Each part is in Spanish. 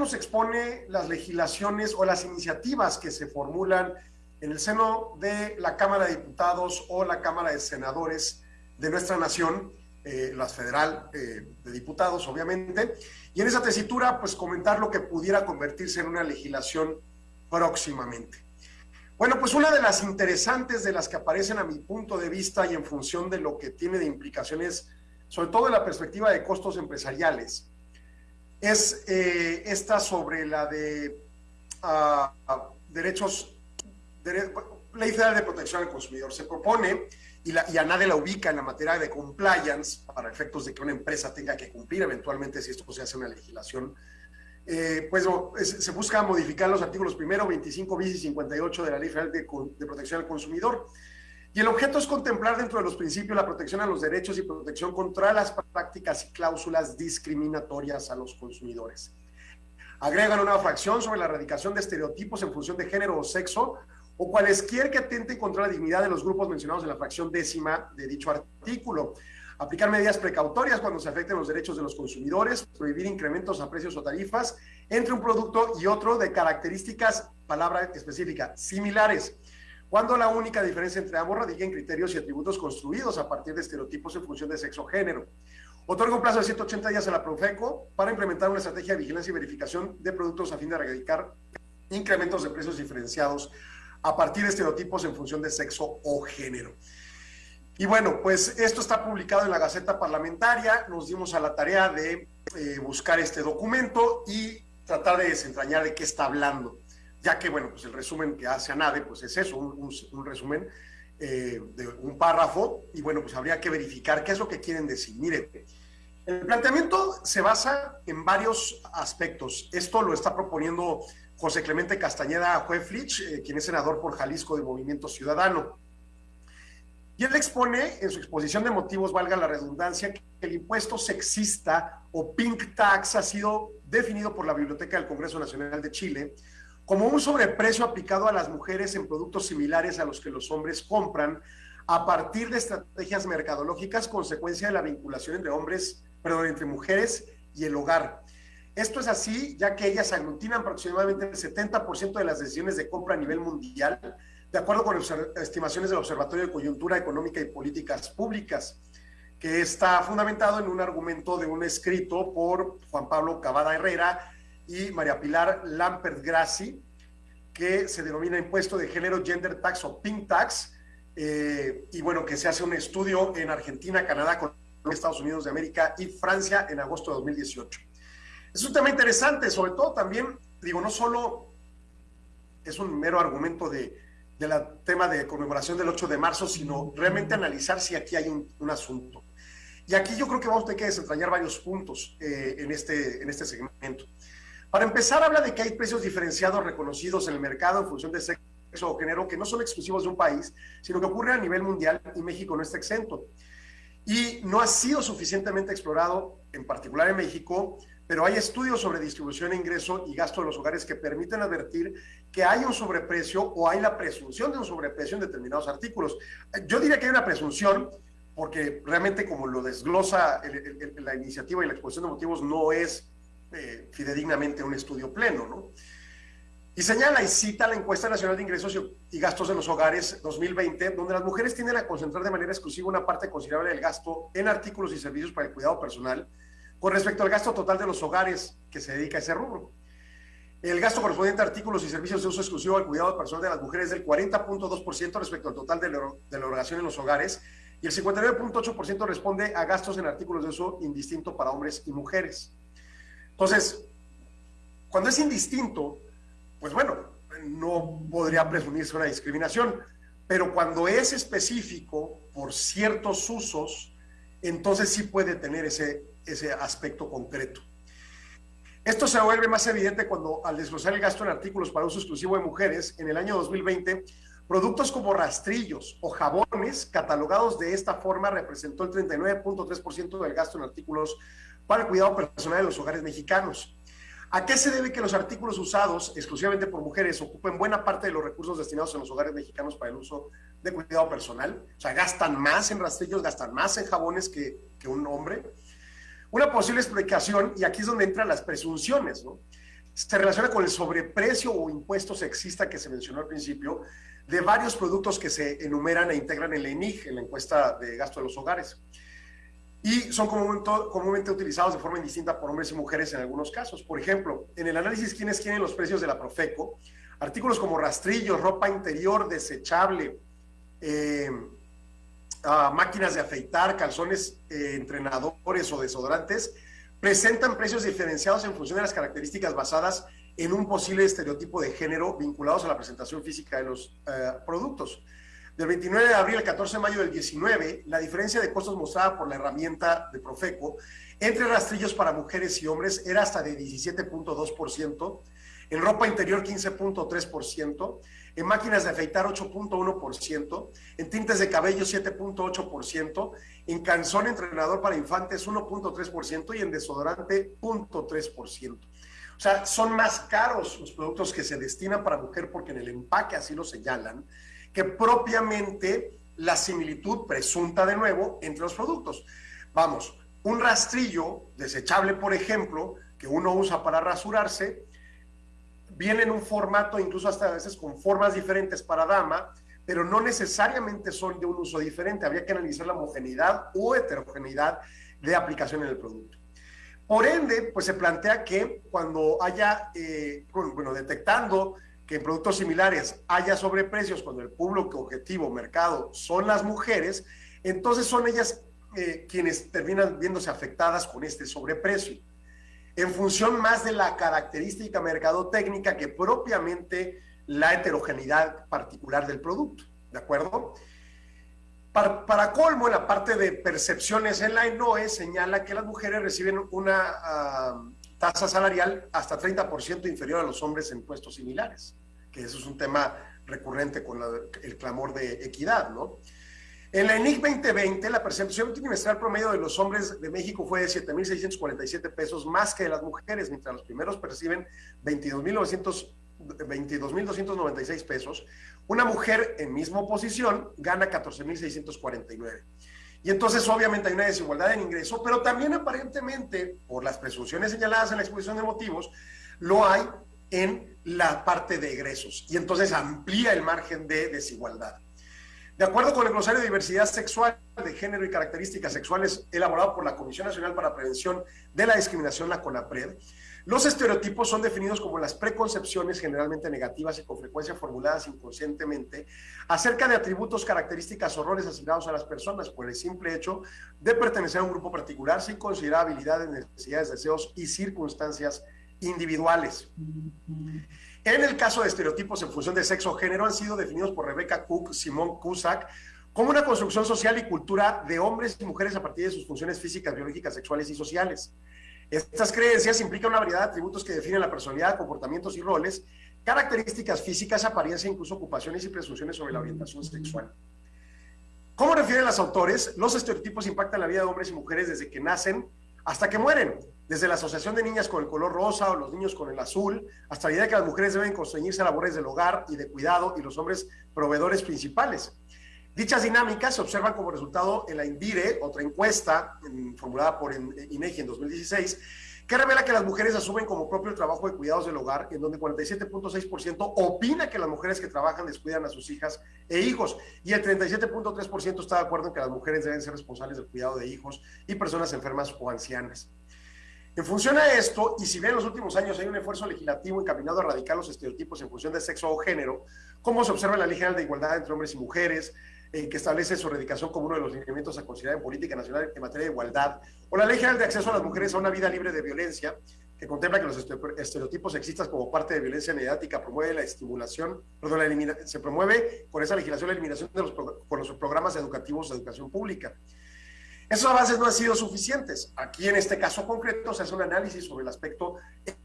nos expone las legislaciones o las iniciativas que se formulan en el seno de la Cámara de Diputados o la Cámara de Senadores de nuestra nación, eh, las federal eh, de diputados, obviamente, y en esa tesitura, pues comentar lo que pudiera convertirse en una legislación próximamente. Bueno, pues una de las interesantes de las que aparecen a mi punto de vista y en función de lo que tiene de implicaciones, sobre todo en la perspectiva de costos empresariales, es eh, esta sobre la de uh, derechos, de, Ley Federal de Protección al Consumidor. Se propone, y, la, y a nadie la ubica en la materia de compliance, para efectos de que una empresa tenga que cumplir eventualmente si esto se hace una legislación, eh, pues se busca modificar los artículos primero, 25 bis y 58 de la Ley Federal de, de Protección al Consumidor. Y el objeto es contemplar dentro de los principios la protección a los derechos y protección contra las prácticas y cláusulas discriminatorias a los consumidores. Agregan una fracción sobre la erradicación de estereotipos en función de género o sexo o cualesquier que atenten contra la dignidad de los grupos mencionados en la fracción décima de dicho artículo. Aplicar medidas precautorias cuando se afecten los derechos de los consumidores, prohibir incrementos a precios o tarifas entre un producto y otro de características, palabra específica, similares cuando la única diferencia entre ambos radica en criterios y atributos construidos a partir de estereotipos en función de sexo o género. Otorga un plazo de 180 días a la Profeco para implementar una estrategia de vigilancia y verificación de productos a fin de erradicar incrementos de precios diferenciados a partir de estereotipos en función de sexo o género. Y bueno, pues esto está publicado en la Gaceta Parlamentaria, nos dimos a la tarea de eh, buscar este documento y tratar de desentrañar de qué está hablando ya que, bueno, pues el resumen que hace ANADE, pues es eso, un, resumen eh, de un párrafo, y bueno, pues habría que verificar qué es lo que quieren decir. Mire, el planteamiento se basa en varios aspectos. Esto lo está proponiendo José Clemente Castañeda Jueflich, eh, quien es senador por Jalisco de Movimiento Ciudadano. Y él expone en su exposición de motivos, valga la redundancia, que el impuesto sexista o pink tax ha sido definido por la Biblioteca del Congreso Nacional de Chile como un sobreprecio aplicado a las mujeres en productos similares a los que los hombres compran a partir de estrategias mercadológicas consecuencia de la vinculación entre hombres, perdón, entre mujeres y el hogar. Esto es así ya que ellas aglutinan aproximadamente el 70% de las decisiones de compra a nivel mundial, de acuerdo con estimaciones del Observatorio de Coyuntura Económica y Políticas Públicas, que está fundamentado en un argumento de un escrito por Juan Pablo Cavada Herrera y María Pilar Lampert Grassi, que se denomina impuesto de género Gender Tax o Pink Tax, eh, y bueno, que se hace un estudio en Argentina, Canadá, con Estados Unidos de América y Francia en agosto de 2018. Es un tema interesante, sobre todo también, digo, no solo es un mero argumento de, del tema de conmemoración del 8 de marzo, sino realmente analizar si aquí hay un, asunto. Y aquí yo creo que vamos a tener que desentrañar varios puntos eh, en, este, en este segmento. Para empezar, habla de que hay precios diferenciados reconocidos en el mercado en función de sexo o género que no son exclusivos de un país, sino que ocurren a nivel mundial y México no está exento. Y no ha sido suficientemente explorado, en particular en México, pero hay estudios sobre distribución, ingreso y gasto de los hogares que permiten advertir que hay un sobreprecio o hay la presunción de un sobreprecio en determinados artículos. Yo diría que hay una presunción, porque realmente como lo desglosa la iniciativa y la exposición de motivos no es eh, fidedignamente un estudio pleno, ¿no? Y señala y cita la encuesta nacional de ingresos y gastos en los hogares 2020, donde las mujeres tienden a concentrar de manera exclusiva una parte considerable del gasto en artículos y servicios para el cuidado personal con respecto al gasto total de los hogares que se dedica a ese rubro. El gasto correspondiente a artículos y servicios de uso exclusivo al cuidado personal de las mujeres es del 40.2% respecto al total de la, de la erogación en los hogares y el 59.8% responde a gastos en artículos de uso indistinto para hombres y mujeres. Entonces, cuando es indistinto, pues bueno, no podría presumirse una discriminación, pero cuando es específico por ciertos usos, entonces sí puede tener ese, ese aspecto concreto. Esto se vuelve más evidente cuando al desglosar el gasto en artículos para uso exclusivo de mujeres, en el año 2020, productos como rastrillos o jabones catalogados de esta forma representó el 39.3% del gasto en artículos para el cuidado personal de los hogares mexicanos. ¿A qué se debe que los artículos usados exclusivamente por mujeres ocupen buena parte de los recursos destinados en los hogares mexicanos para el uso de cuidado personal? O sea, gastan más en rastrillos, gastan más en jabones que, que un hombre. Una posible explicación, y aquí es donde entran las presunciones, ¿no? se relaciona con el sobreprecio o impuesto sexista que se mencionó al principio de varios productos que se enumeran e integran en la ENIG, en la encuesta de gasto de los hogares. Y son comúnmente, utilizados de forma indistinta por hombres y mujeres en algunos casos. Por ejemplo, en el análisis quiénes tienen los precios de la Profeco, artículos como rastrillos, ropa interior desechable, eh, máquinas de afeitar, calzones, eh, entrenadores o desodorantes, presentan precios diferenciados en función de las características basadas en un posible estereotipo de género vinculados a la presentación física de los eh, productos. Del 29 de abril al 14 de mayo del 19, la diferencia de costos mostrada por la herramienta de Profeco entre rastrillos para mujeres y hombres era hasta de 17.2%, en ropa interior 15.3%, en máquinas de afeitar 8.1%, en tintes de cabello 7.8%, en calzón entrenador para infantes 1.3% y en desodorante 0.3%. O sea, son más caros los productos que se destinan para mujer porque en el empaque así lo señalan, que propiamente la similitud presunta de nuevo entre los productos. Vamos, un rastrillo desechable, por ejemplo, que uno usa para rasurarse, viene en un formato, incluso hasta a veces con formas diferentes para dama, pero no necesariamente son de un uso diferente. Habría que analizar la homogeneidad o heterogeneidad de aplicación en el producto. Por ende, pues se plantea que cuando haya, eh, bueno, detectando que en productos similares haya sobreprecios cuando el público objetivo, mercado, son las mujeres, entonces son ellas eh, quienes terminan viéndose afectadas con este sobreprecio en función más de la característica mercadotécnica que propiamente la heterogeneidad particular del producto, ¿de acuerdo? Para, colmo, en la parte de percepciones en la ENOE señala que las mujeres reciben una ah, tasa salarial hasta 30% inferior a los hombres en puestos similares, que eso es un tema recurrente con el clamor de equidad, ¿no? En la ENIC 2020, la percepción trimestral promedio de los hombres de México fue de 7.647 pesos más que de las mujeres, mientras los primeros perciben 22.296 pesos. Una mujer en misma posición gana 14.649. Y entonces obviamente hay una desigualdad en ingreso, pero también aparentemente, por las presunciones señaladas en la exposición de motivos, lo hay en la parte de egresos. Y entonces amplía el margen de desigualdad. De acuerdo con el glosario de diversidad sexual, de género y características sexuales elaborado por la Comisión Nacional para Prevención de la Discriminación, la CONAPRED, los estereotipos son definidos como las preconcepciones generalmente negativas y con frecuencia formuladas inconscientemente acerca de atributos, características o roles asignados a las personas por el simple hecho de pertenecer a un grupo particular sin considerar habilidades, necesidades, deseos y circunstancias individuales. En el caso de estereotipos en función de sexo o género han sido definidos por Rebecca Cook, Simón Cusack, como una construcción social y cultura de hombres y mujeres a partir de sus funciones físicas, biológicas, sexuales y sociales. Estas creencias implican una variedad de atributos que definen la personalidad, comportamientos y roles, características físicas, apariencia, incluso ocupaciones y presunciones sobre la orientación sexual. Como refieren los autores, los estereotipos impactan la vida de hombres y mujeres desde que nacen hasta que mueren, desde la asociación de niñas con el color rosa o los niños con el azul, hasta la idea de que las mujeres deben constreñirse a labores del hogar y de cuidado y los hombres proveedores principales. Dichas dinámicas se observan como resultado en la INVIRE, otra encuesta formulada por INEGI en 2016, que revela que las mujeres asumen como propio el trabajo de cuidados del hogar, en donde 47.6% opina que las mujeres que trabajan descuidan a sus hijas e hijos, y el 37.3% está de acuerdo en que las mujeres deben ser responsables del cuidado de hijos y personas enfermas o ancianas. En función a esto, y si bien en los últimos años hay un esfuerzo legislativo encaminado a erradicar los estereotipos en función de sexo o género, como se observa en la Ley General de Igualdad entre Hombres y Mujeres, eh, que establece su erradicación como uno de los lineamientos a considerar en política nacional en materia de igualdad, o la Ley General de Acceso a las Mujeres a una vida libre de violencia, que contempla que los estereotipos sexistas como parte de violencia mediática promueve la estimulación, perdón, la se promueve con esa legislación la eliminación de los, los programas educativos de educación pública. Esos avances no han sido suficientes. Aquí en este caso concreto se hace un análisis sobre el aspecto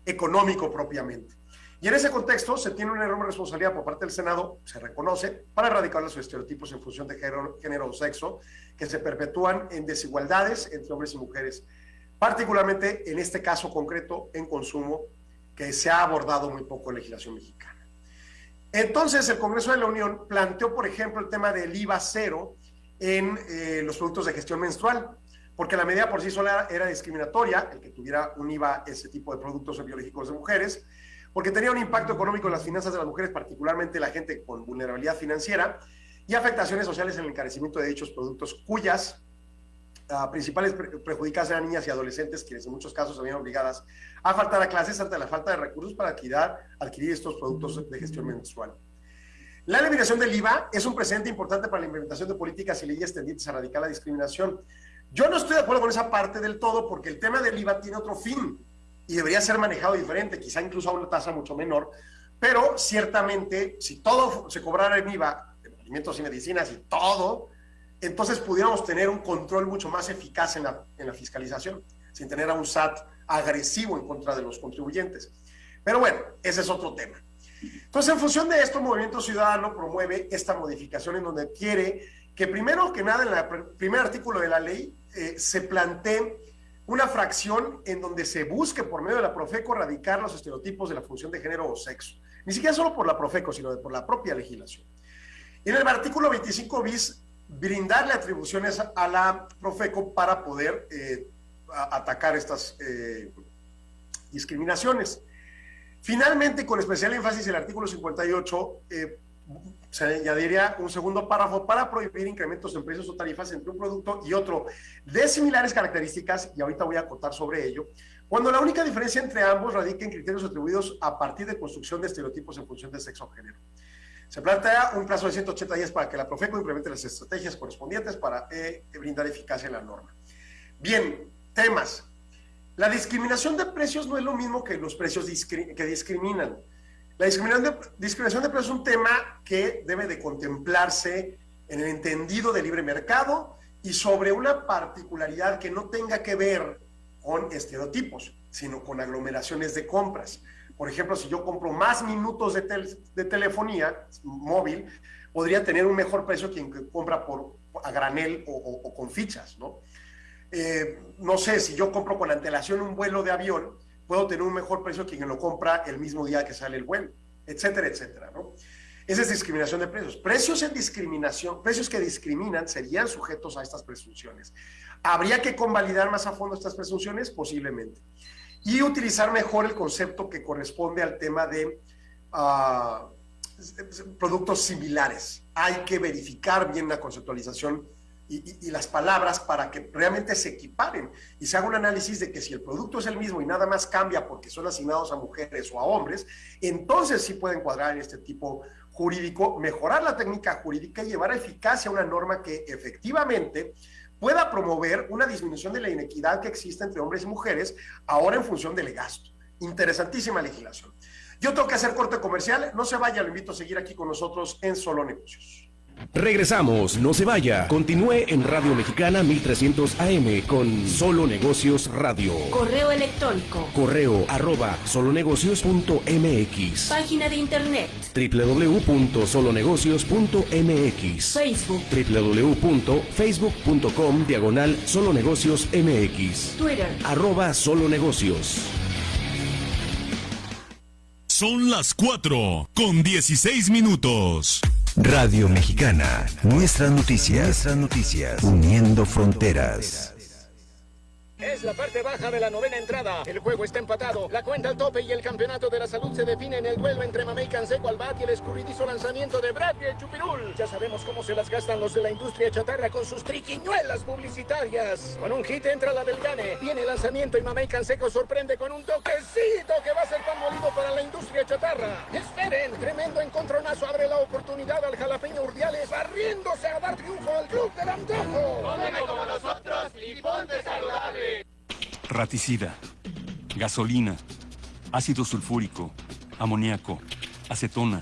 económico propiamente. Y en ese contexto se tiene una enorme responsabilidad por parte del Senado, se reconoce, para erradicar los estereotipos en función de género, o sexo que se perpetúan en desigualdades entre hombres y mujeres, particularmente en este caso concreto en consumo, que se ha abordado muy poco en legislación mexicana. Entonces, el Congreso de la Unión planteó, por ejemplo, el tema del IVA cero en eh, los productos de gestión menstrual, porque la medida por sí sola era discriminatoria, el que tuviera un IVA ese tipo de productos biológicos de mujeres, porque tenía un impacto económico en las finanzas de las mujeres, particularmente la gente con vulnerabilidad financiera, y afectaciones sociales en el encarecimiento de dichos productos, cuyas uh, principales perjudicadas eran niñas y adolescentes, quienes en muchos casos se habían obligadas a faltar a clases ante la falta de recursos para adquirir, estos productos de gestión menstrual. La eliminación del IVA es un precedente importante para la implementación de políticas y leyes tendientes a erradicar la discriminación. Yo no estoy de acuerdo con esa parte del todo porque el tema del IVA tiene otro fin y debería ser manejado diferente, quizá incluso a una tasa mucho menor, pero ciertamente si todo se cobrara en IVA, alimentos y medicinas y todo, entonces pudiéramos tener un control mucho más eficaz en la, en la fiscalización, sin tener a un SAT agresivo en contra de los contribuyentes. Pero bueno, ese es otro tema. Entonces, en función de esto, Movimiento Ciudadano promueve esta modificación en donde quiere que primero que nada, en el primer artículo de la ley, eh, se plantee una fracción en donde se busque por medio de la Profeco erradicar los estereotipos de la función de género o sexo. Ni siquiera solo por la Profeco, sino por la propia legislación. En el artículo 25 bis, brindarle atribuciones a la Profeco para poder eh, atacar estas eh, discriminaciones. Finalmente, con especial énfasis el artículo 58, eh, se añadiría un segundo párrafo para prohibir incrementos en precios o tarifas entre un producto y otro de similares características, y ahorita voy a acotar sobre ello, cuando la única diferencia entre ambos radica en criterios atribuidos a partir de construcción de estereotipos en función de sexo o género. Se plantea un plazo de 180 días para que la Profeco implemente las estrategias correspondientes para eh, brindar eficacia en la norma. Bien, temas. La discriminación de precios no es lo mismo que los precios que discriminan. La discriminación de, precios es un tema que debe de contemplarse en el entendido de libre mercado y sobre una particularidad que no tenga que ver con estereotipos, sino con aglomeraciones de compras. Por ejemplo, si yo compro más minutos de, telefonía móvil, podría tener un mejor precio quien compra por, a granel o, o con fichas, ¿no? Eh, no sé, si yo compro con antelación un vuelo de avión, puedo tener un mejor precio que quien lo compra el mismo día que sale el vuelo, etcétera, etcétera, ¿no? Esa es discriminación de precios. Precios en discriminación, precios que discriminan serían sujetos a estas presunciones. ¿Habría que convalidar más a fondo estas presunciones? Posiblemente. Y utilizar mejor el concepto que corresponde al tema de uh, productos similares. Hay que verificar bien la conceptualización y, las palabras para que realmente se equiparen y se haga un análisis de que si el producto es el mismo y nada más cambia porque son asignados a mujeres o a hombres, entonces sí pueden cuadrar en este tipo jurídico, mejorar la técnica jurídica y llevar a eficacia una norma que efectivamente pueda promover una disminución de la inequidad que existe entre hombres y mujeres, ahora en función del gasto. Interesantísima legislación. Yo tengo que hacer corte comercial, no se vaya, lo invito a seguir aquí con nosotros en Solo Negocios. Regresamos, no se vaya. Continúe en Radio Mexicana 1300 AM con Solo Negocios Radio. Correo electrónico. Correo arroba solonegocios.mx. Página de internet. www.solonegocios.mx. Facebook. www.facebook.com diagonal solonegocios MX. Twitter. Arroba solonegocios. Son las 4 con 16 minutos. Radio Mexicana, nuestras noticias, nuestras noticias, uniendo fronteras. Es la parte baja de la novena entrada. El juego está empatado. La cuenta al tope y el campeonato de la salud se define en el duelo entre Mamey Canseco al bat y el escurridizo lanzamiento de Brad y el Chupirul. Ya sabemos cómo se las gastan los de la industria chatarra con sus triquiñuelas publicitarias. Con un hit entra la del Gane. Viene el lanzamiento y Mamey Canseco sorprende con un toquecito que va a ser pan molido para la industria chatarra. Esperen, tremendo encontronazo abre la oportunidad al jalapeño Urdiales barriéndose a dar triunfo al club del antojo. como nosotros y ponte saludable raticida, gasolina, ácido sulfúrico, amoníaco, acetona.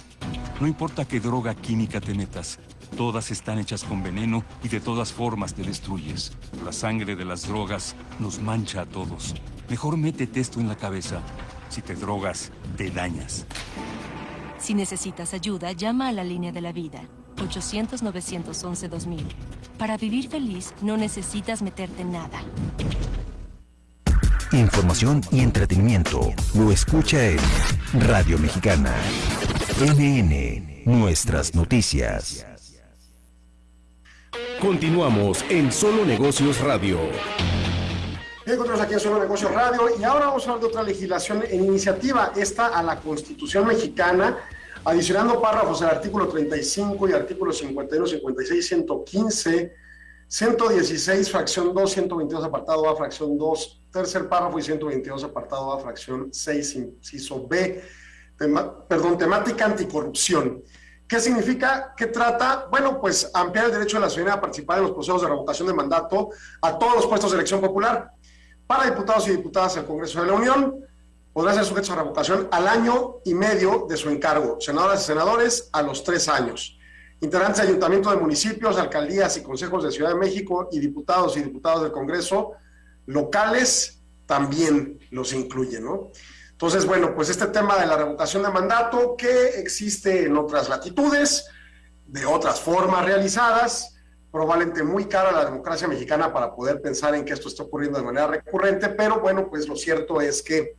No importa qué droga química te metas, todas están hechas con veneno y de todas formas te destruyes. La sangre de las drogas nos mancha a todos. Mejor métete esto en la cabeza. Si te drogas, te dañas. Si necesitas ayuda, llama a la línea de la vida. 800-911-2000. Para vivir feliz, no necesitas meterte en nada información y entretenimiento. Lo escucha en Radio Mexicana. NN, nuestras noticias. Continuamos en Solo Negocios Radio. encontramos aquí en Solo Negocios Radio y ahora vamos a hablar de otra legislación en iniciativa, esta a la Constitución mexicana, adicionando párrafos al artículo 35 y artículos 51, 56, 115, 116, fracción 2, 122, apartado A, fracción 2, tercer párrafo y 122, apartado A, fracción 6, inciso B, perdón, temática anticorrupción. ¿Qué significa? ¿Qué trata? Bueno, pues ampliar el derecho de la ciudadanía a participar en los procesos de revocación de mandato a todos los puestos de elección popular. Para diputados y diputadas del Congreso de la Unión, podrá ser sujetos a revocación al año y medio de su encargo. Senadoras y senadores a los tres años. Integrantes de ayuntamientos de municipios, alcaldías y consejos de Ciudad de México y diputados y diputados del Congreso locales también los incluyen, ¿no? Entonces, bueno, pues este tema de la revocación de mandato que existe en otras latitudes, de otras formas realizadas, probablemente muy cara a la democracia mexicana para poder pensar en que esto está ocurriendo de manera recurrente, pero bueno, pues lo cierto es que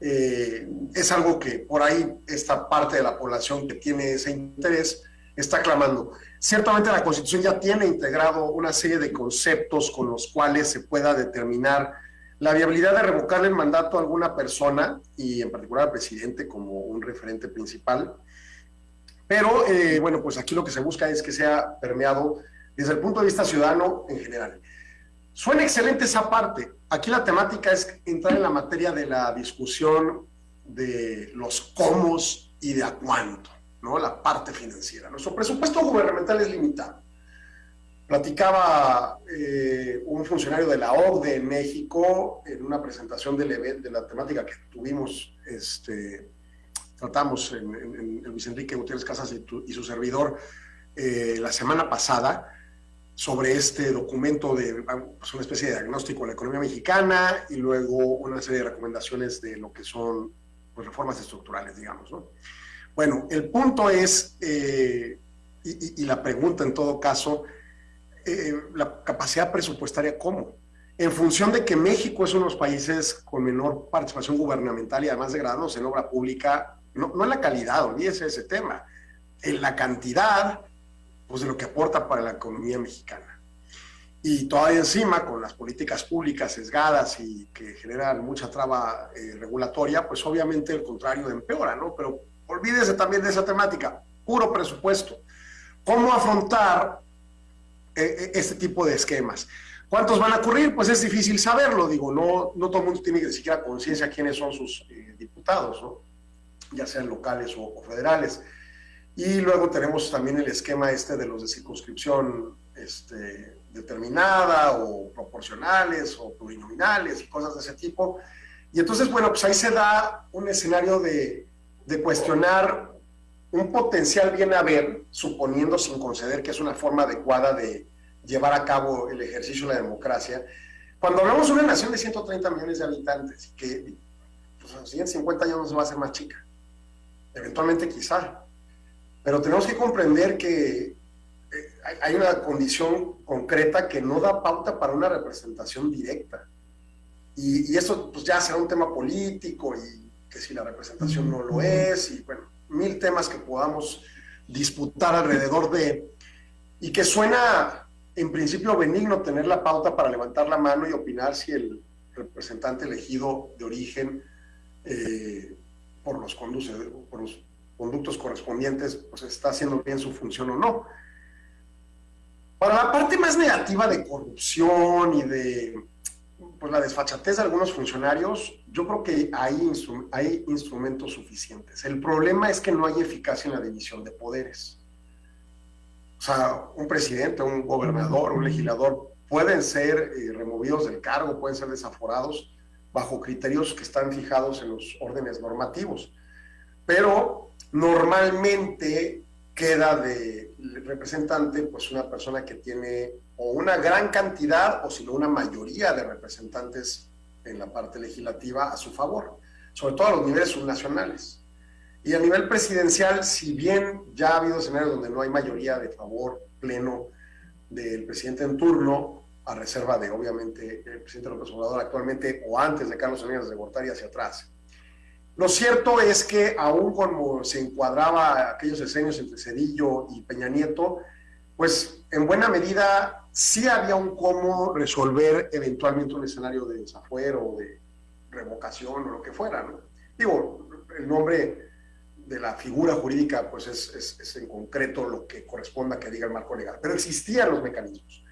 eh, es algo que por ahí esta parte de la población que tiene ese interés está clamando. Ciertamente la Constitución ya tiene integrado una serie de conceptos con los cuales se pueda determinar la viabilidad de revocarle el mandato a alguna persona, y en particular al presidente como un referente principal. Pero, eh, bueno, pues aquí lo que se busca es que sea permeado desde el punto de vista ciudadano en general. Suena excelente esa parte. Aquí la temática es entrar en la materia de la discusión de los cómo y de a cuánto, ¿no? La parte financiera. Nuestro presupuesto gubernamental es limitado Platicaba eh, un funcionario de la OCDE en México en una presentación del evento, de la temática que tuvimos, este, tratamos en, en, Luis Enrique Gutiérrez Casas y, su servidor eh, la semana pasada sobre este documento de pues, una especie de diagnóstico de la economía mexicana y luego una serie de recomendaciones de lo que son pues, reformas estructurales, digamos. ¿no? Bueno, el punto es, eh, y, la pregunta en todo caso, eh, la capacidad presupuestaria, ¿cómo? En función de que México es uno de los países con menor participación gubernamental y además degradados en obra pública, no, no en la calidad, olvídese ese tema, en la cantidad pues, de lo que aporta para la economía mexicana. Y todavía encima, con las políticas públicas sesgadas y que generan mucha traba eh, regulatoria, pues obviamente el contrario empeora, ¿no? Pero olvídese también de esa temática, puro presupuesto. ¿Cómo afrontar e, e, este tipo de esquemas. ¿Cuántos van a ocurrir? Pues es difícil saberlo, digo, no, no todo el mundo tiene ni siquiera conciencia quiénes son sus eh, diputados, ¿no? ya sean locales o, federales. Y luego tenemos también el esquema este de los de circunscripción este, determinada o proporcionales o plurinominales cosas de ese tipo. Y entonces, bueno, pues ahí se da un escenario de, de cuestionar un potencial bien haber, suponiendo sin conceder que es una forma adecuada de, llevar a cabo el ejercicio de la democracia. Cuando hablamos de una nación de 130 millones de habitantes, que pues, en los siguientes 50 años no se va a hacer más chica, eventualmente quizá, pero tenemos que comprender que eh, hay una condición concreta que no da pauta para una representación directa. Y, y eso pues, ya será un tema político y que si la representación no lo es, y bueno, mil temas que podamos disputar alrededor de, y que suena en principio benigno tener la pauta para levantar la mano y opinar si el representante elegido de origen eh, por, los conduce, por los conductos correspondientes pues está haciendo bien su función o no. Para la parte más negativa de corrupción y de pues, la desfachatez de algunos funcionarios, yo creo que hay, hay instrumentos suficientes. El problema es que no hay eficacia en la división de poderes. O sea, un presidente, un gobernador, un legislador pueden ser eh, removidos del cargo, pueden ser desaforados bajo criterios que están fijados en los órdenes normativos. Pero normalmente queda de representante pues una persona que tiene o una gran cantidad o sino una mayoría de representantes en la parte legislativa a su favor, sobre todo a los niveles subnacionales. Y a nivel presidencial, si bien ya ha habido escenarios donde no hay mayoría de favor pleno del presidente en turno, a reserva de, obviamente, el presidente López Obrador actualmente o antes de Carlos Salinas de Gortari hacia atrás. Lo cierto es que aún como se encuadraba aquellos escenarios entre Cedillo y Peña Nieto, pues en buena medida sí había un cómo resolver eventualmente un escenario de desafuero o de revocación o lo que fuera, ¿no? Digo, el nombre de la figura jurídica, pues es, es, en concreto lo que corresponda que diga el marco legal, pero existían los mecanismos.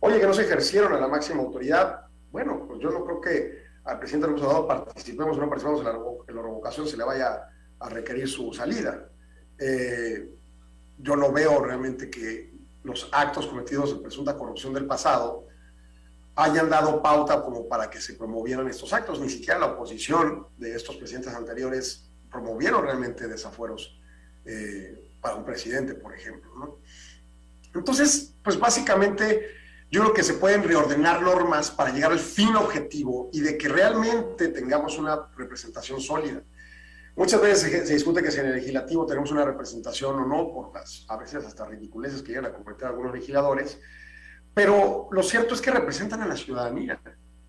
Oye, que no se ejercieron a la máxima autoridad, bueno, pues yo no creo que al presidente López Obrador participemos o no participemos en la, en la revocación se le vaya a requerir su salida. Eh, yo no veo realmente que los actos cometidos en presunta corrupción del pasado hayan dado pauta como para que se promovieran estos actos. Ni siquiera la oposición de estos presidentes anteriores promovieron realmente desafueros eh, para un presidente, por ejemplo. Entonces, pues básicamente yo creo que se pueden reordenar normas para llegar al fin objetivo y de que realmente tengamos una representación sólida. Muchas veces se, discute que si en el legislativo tenemos una representación o no, por las a veces hasta ridiculeces que llegan a cometer algunos legisladores, pero lo cierto es que representan a la ciudadanía.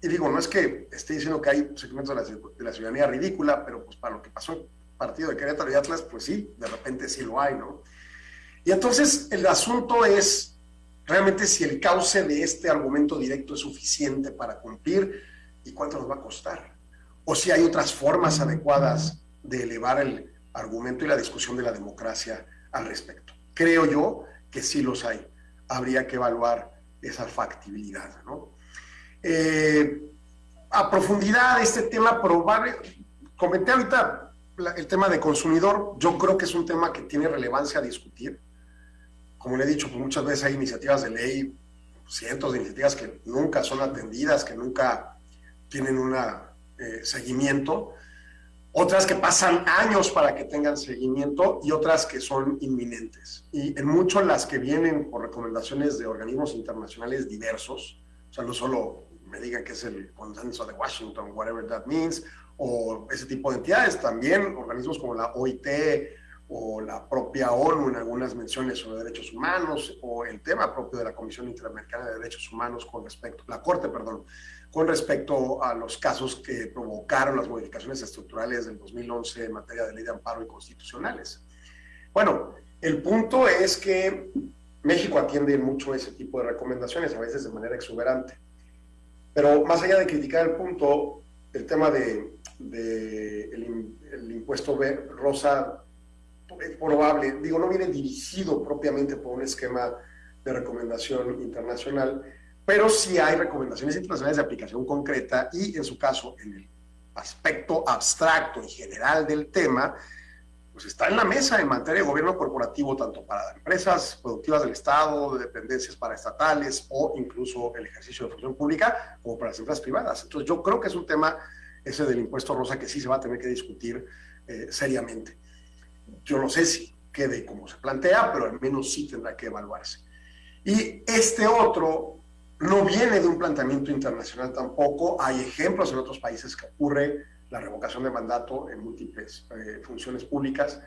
Y digo, no es que esté diciendo que hay segmentos de la, ciudadanía ridícula, pero pues para lo que pasó el partido de Querétaro y Atlas, pues sí, de repente sí lo hay, ¿no? Y entonces el asunto es realmente si el cauce de este argumento directo es suficiente para cumplir y cuánto nos va a costar. O si hay otras formas adecuadas de elevar el argumento y la discusión de la democracia al respecto. Creo yo que sí los hay. Habría que evaluar esa factibilidad. ¿no? Eh, a profundidad, este tema probable, comenté ahorita el tema de consumidor, yo creo que es un tema que tiene relevancia a discutir. Como le he dicho, pues muchas veces hay iniciativas de ley, cientos de iniciativas que nunca son atendidas, que nunca tienen un eh, seguimiento otras que pasan años para que tengan seguimiento y otras que son inminentes. Y en muchos las que vienen por recomendaciones de organismos internacionales diversos, o sea, no solo me digan que es el consenso de Washington, whatever that means, o ese tipo de entidades, también organismos como la OIT o la propia ONU en algunas menciones sobre derechos humanos, o el tema propio de la Comisión Interamericana de Derechos Humanos con respecto, la Corte, perdón, con respecto a los casos que provocaron las modificaciones estructurales del 2011 en materia de ley de amparo y constitucionales. Bueno, el punto es que México atiende mucho ese tipo de recomendaciones, a veces de manera exuberante. Pero más allá de criticar el punto, el tema de, el, impuesto rosa probable, digo, no viene dirigido propiamente por un esquema de recomendación internacional, pero sí hay recomendaciones internacionales de aplicación concreta y en su caso, en el aspecto abstracto y general del tema, pues está en la mesa en materia de gobierno corporativo, tanto para empresas productivas del Estado, de dependencias paraestatales o incluso el ejercicio de función pública, como para las empresas privadas. Entonces yo creo que es un tema ese del impuesto rosa que sí se va a tener que discutir eh, seriamente. Yo no sé si quede como se plantea, pero al menos sí tendrá que evaluarse. Y este otro no viene de un planteamiento internacional tampoco. Hay ejemplos en otros países que ocurre la revocación de mandato en múltiples eh, funciones públicas,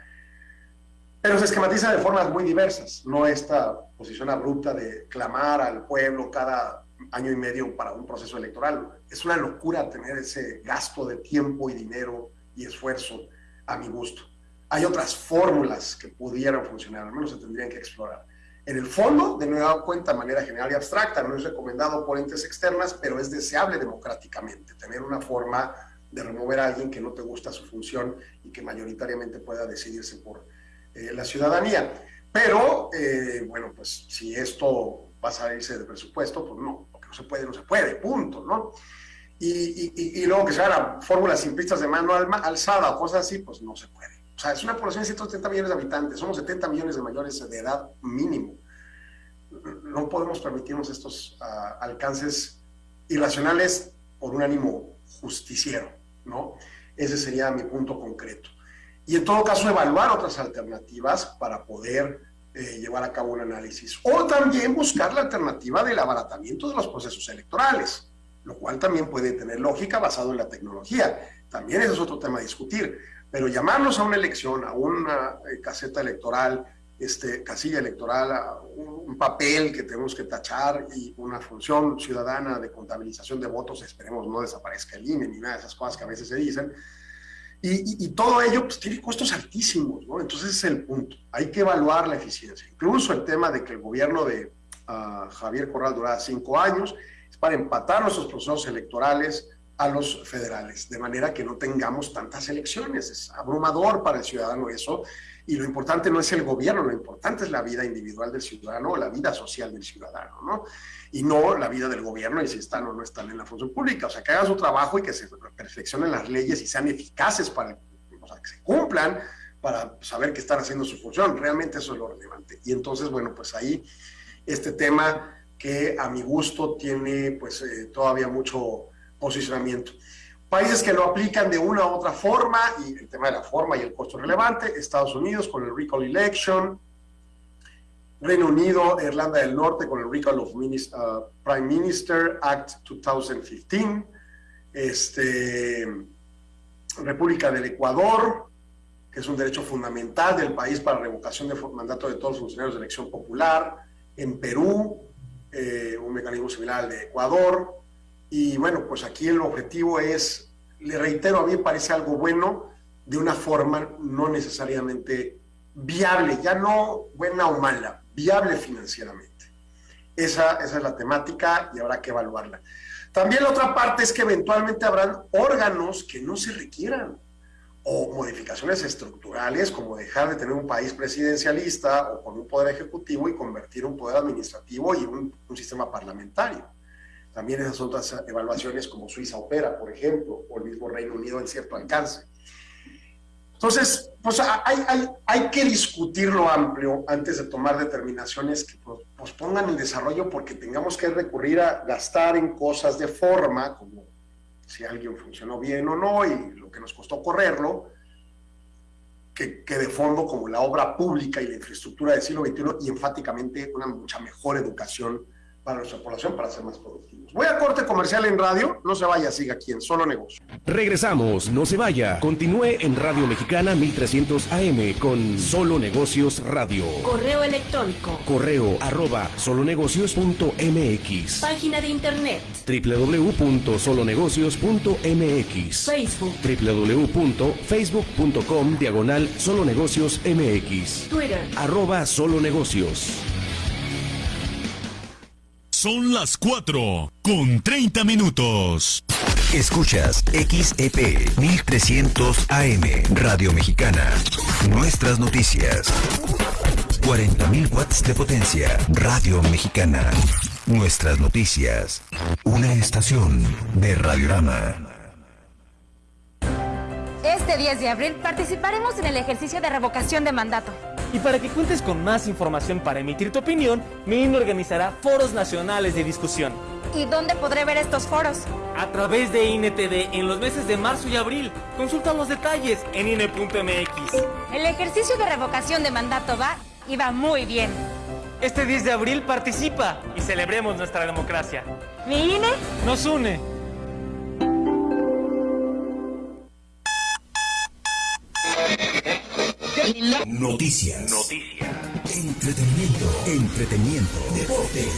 pero se esquematiza de formas muy diversas, no esta posición abrupta de clamar al pueblo cada año y medio para un proceso electoral. Es una locura tener ese gasto de tiempo y dinero y esfuerzo a mi gusto. Hay otras fórmulas que pudieran funcionar, al menos se tendrían que explorar. En el fondo, de nueva cuenta, de manera general y abstracta, no es recomendado por entes externas, pero es deseable democráticamente tener una forma de remover a alguien que no te gusta su función y que mayoritariamente pueda decidirse por eh, la ciudadanía. Pero, eh, bueno, pues si esto va a salirse de presupuesto, pues no, porque no se puede, no se puede, punto, ¿no? Y, y, luego que se hagan fórmulas simplistas de mano alzada o cosas así, pues no se puede. O sea, es una población de 170 millones de habitantes, somos 70 millones de mayores de edad mínimo. No podemos permitirnos estos ah, alcances irracionales por un ánimo justiciero, ¿no? Ese sería mi punto concreto. Y en todo caso, evaluar otras alternativas para poder eh, llevar a cabo un análisis. O también buscar la alternativa del abaratamiento de los procesos electorales, lo cual también puede tener lógica basado en la tecnología. También ese es otro tema a discutir. Pero llamarnos a una elección, a una eh, caseta electoral, este, casilla electoral, a un, papel que tenemos que tachar y una función ciudadana de contabilización de votos, esperemos no desaparezca el INE ni nada de esas cosas que a veces se dicen. Y, todo ello pues, tiene costos altísimos, ¿no? Entonces es el punto. Hay que evaluar la eficiencia. Incluso el tema de que el gobierno de a Javier Corral durara cinco años, es para empatar nuestros procesos electorales a los federales, de manera que no tengamos tantas elecciones. Es abrumador para el ciudadano eso, y lo importante no es el gobierno, lo importante es la vida individual del ciudadano, la vida social del ciudadano, ¿no? Y no la vida del gobierno y si están o no están en la función pública. O sea, que hagan su trabajo y que se perfeccionen las leyes y sean eficaces para, o sea, que se cumplan para saber que están haciendo su función. Realmente eso es lo relevante. Y entonces, bueno, pues ahí este tema que a mi gusto tiene pues eh, todavía mucho posicionamiento. Países que lo aplican de una u otra forma, y el tema de la forma y el costo relevante, Estados Unidos con el Recall Election, Reino Unido, Irlanda del Norte con el Recall of uh, Prime Minister Act 2015, este, República del Ecuador, que es un derecho fundamental del país para revocación de mandato de todos los funcionarios de elección popular, en Perú, eh, un mecanismo similar al de Ecuador, y bueno, pues aquí el objetivo es, le reitero, a mí parece algo bueno de una forma no necesariamente viable, ya no buena o mala, viable financieramente. Esa, esa es la temática y habrá que evaluarla. También la otra parte es que eventualmente habrán órganos que no se requieran o modificaciones estructurales como dejar de tener un país presidencialista o con un poder ejecutivo y convertir un poder administrativo y un, un sistema parlamentario. También esas otras evaluaciones como Suiza opera, por ejemplo, o el mismo Reino Unido en cierto alcance. Entonces, pues hay, hay, hay que discutirlo amplio antes de tomar determinaciones que pospongan el desarrollo porque tengamos que recurrir a gastar en cosas de forma, como si alguien funcionó bien o no y lo que nos costó correrlo, que, que, de fondo como la obra pública y la infraestructura del siglo XXI y enfáticamente una mucha mejor educación para nuestra población para ser más productivos. Voy a corte comercial en radio, no se vaya, siga aquí en Solo Negocio. Regresamos, no se vaya. Continúe en Radio Mexicana 1300 AM con Solo Negocios Radio. Correo electrónico. Correo arroba solonegocios.mx. Página de internet. www.solonegocios.mx. Facebook. www.facebook.com diagonal solonegocios MX. Twitter. Arroba solonegocios. Son las 4 con 30 minutos. Escuchas XEP 1300 AM Radio Mexicana. Nuestras noticias. 40.000 watts de potencia. Radio Mexicana. Nuestras noticias. Una estación de Radiorama. Este 10 de abril participaremos en el ejercicio de revocación de mandato. Y para que cuentes con más información para emitir tu opinión, mi INE organizará foros nacionales de discusión. ¿Y dónde podré ver estos foros? A través de INETV en los meses de marzo y abril. Consulta los detalles en INE.mx. El ejercicio de revocación de mandato va y va muy bien. Este 10 de abril participa y celebremos nuestra democracia. ¿Mi INE? Nos une. Noticias. Noticias. Entretenimiento. Entretenimiento. Deportes.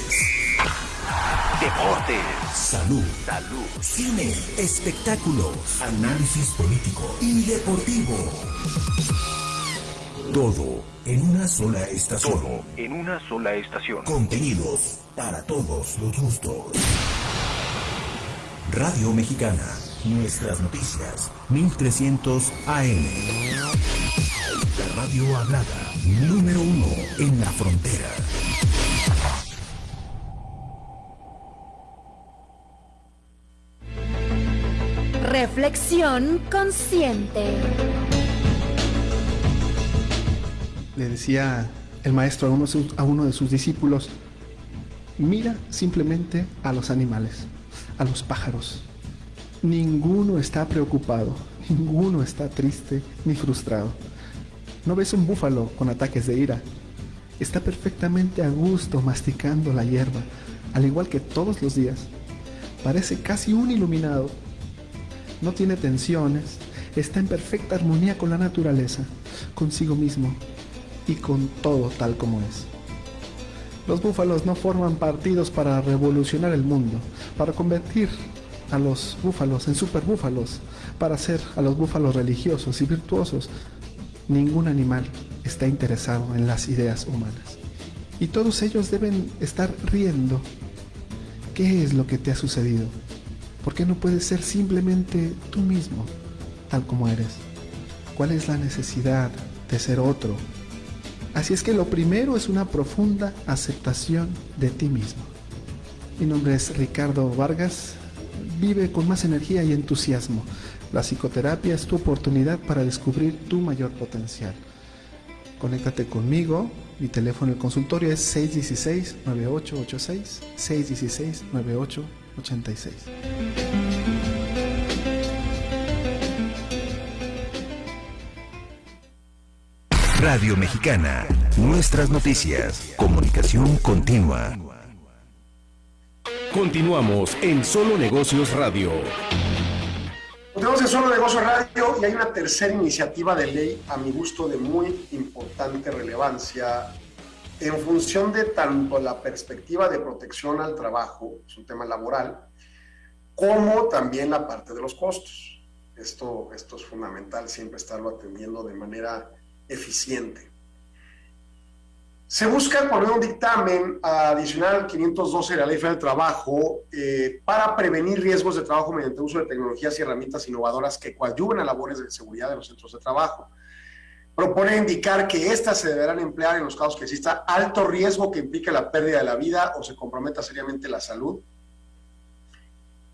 Deportes. Salud. Salud. Cine. Espectáculos. Análisis político y deportivo. Todo en una sola estación. Todo en una sola estación. Contenidos para todos los gustos. Radio Mexicana. Nuestras noticias. 1300 AM. La radio hablada. Número uno en la frontera. Reflexión consciente. Le decía el maestro a uno, a uno de sus discípulos, mira simplemente a los animales, a los pájaros. Ninguno está preocupado, ninguno está triste ni frustrado. No ves un búfalo con ataques de ira. Está perfectamente a gusto masticando la hierba, al igual que todos los días. Parece casi un iluminado. No tiene tensiones, está en perfecta armonía con la naturaleza, consigo mismo y con todo tal como es. Los búfalos no forman partidos para revolucionar el mundo, para convertir a los búfalos en superbúfalos, para hacer a los búfalos religiosos y virtuosos. Ningún animal está interesado en las ideas humanas. Y todos ellos deben estar riendo. ¿Qué es lo que te ha sucedido? ¿Por qué no puedes ser simplemente tú mismo, tal como eres? ¿Cuál es la necesidad de ser otro? Así es que lo primero es una profunda aceptación de ti mismo. Mi nombre es Ricardo Vargas. Vive con más energía y entusiasmo. La psicoterapia es tu oportunidad para descubrir tu mayor potencial. Conéctate conmigo. Mi teléfono en el consultorio es 616-9886. 616-9886. Radio Mexicana. Nuestras noticias. Comunicación continua. Continuamos en Solo Negocios Radio. Continuamos en Solo Negocios Radio y hay una tercera iniciativa de ley, a mi gusto, de muy importante relevancia en función de tanto la perspectiva de protección al trabajo, es un tema laboral, como también la parte de los costos. Esto, esto es fundamental, siempre estarlo atendiendo de manera eficiente. Se busca poner un dictamen adicional 512 de la Ley Federal del Trabajo eh, para prevenir riesgos de trabajo mediante uso de tecnologías y herramientas innovadoras que coadyuven a labores de seguridad de los centros de trabajo. Propone indicar que éstas se deberán emplear en los casos que exista alto riesgo que implique la pérdida de la vida o se comprometa seriamente la salud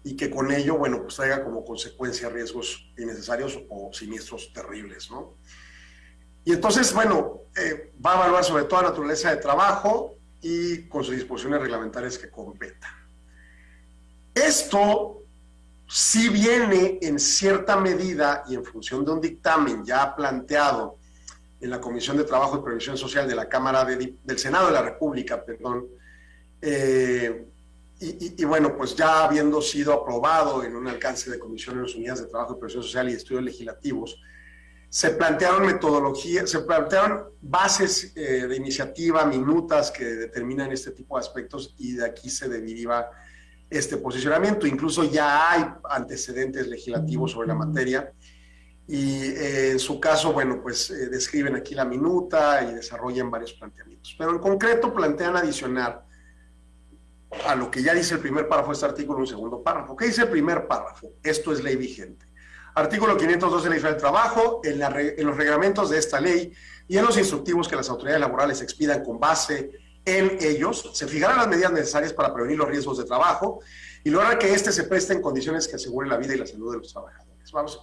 y que con ello, bueno, pues traiga como consecuencia riesgos innecesarios o siniestros terribles, ¿no? Y entonces, bueno, eh, va a evaluar sobre todo la naturaleza de trabajo y con sus disposiciones reglamentarias que competan. Esto sí viene en cierta medida y en función de un dictamen ya planteado en la Comisión de Trabajo y Previsión Social de la Cámara del Senado de la República, perdón, eh, y, bueno, pues ya habiendo sido aprobado en un alcance de Comisiones Unidas de Trabajo y Previsión Social y Estudios Legislativos, se plantearon metodologías, se plantearon bases eh, de iniciativa, minutas que determinan este tipo de aspectos y de aquí se deriva este posicionamiento. Incluso ya hay antecedentes legislativos sobre la materia y eh, en su caso, bueno, pues eh, describen aquí la minuta y desarrollan varios planteamientos. Pero en concreto plantean adicionar a lo que ya dice el primer párrafo de este artículo un segundo párrafo. ¿Qué dice el primer párrafo? Esto es ley vigente. Artículo 512 de la Ley del Trabajo, en, los reglamentos de esta ley y en los instructivos que las autoridades laborales expidan con base en ellos, se fijarán las medidas necesarias para prevenir los riesgos de trabajo y lograr que éste se preste en condiciones que aseguren la vida y la salud de los trabajadores. Vamos,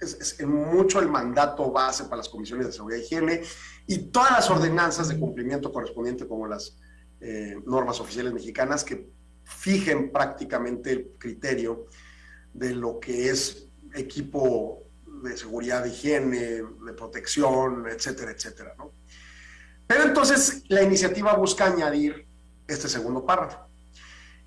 es, mucho el mandato base para las comisiones de seguridad y higiene y todas las ordenanzas de cumplimiento correspondiente como las eh, normas oficiales mexicanas que fijen prácticamente el criterio de lo que es equipo de seguridad, de higiene, de protección, etcétera, etcétera. Pero entonces la iniciativa busca añadir este segundo párrafo.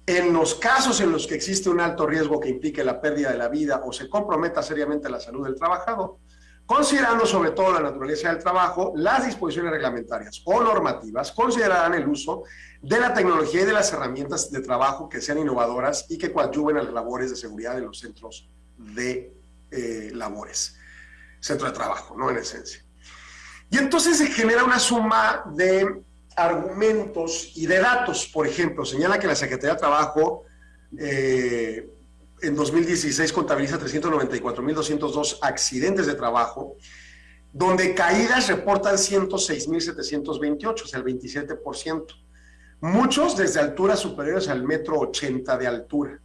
En los casos en los que existe un alto riesgo que implique la pérdida de la vida o se comprometa seriamente la salud del trabajador, considerando sobre todo la naturaleza del trabajo, las disposiciones reglamentarias o normativas considerarán el uso de la tecnología y de las herramientas de trabajo que sean innovadoras y que coadyuven a las labores de seguridad de los centros de eh, labores, centro de trabajo, ¿no? En esencia. Y entonces se genera una suma de argumentos y de datos. Por ejemplo, señala que la Secretaría de Trabajo eh, en 2016 contabiliza 394.202 accidentes de trabajo, donde caídas reportan 106.728, o sea, el 27%. Muchos desde alturas superiores al metro 80 de altura.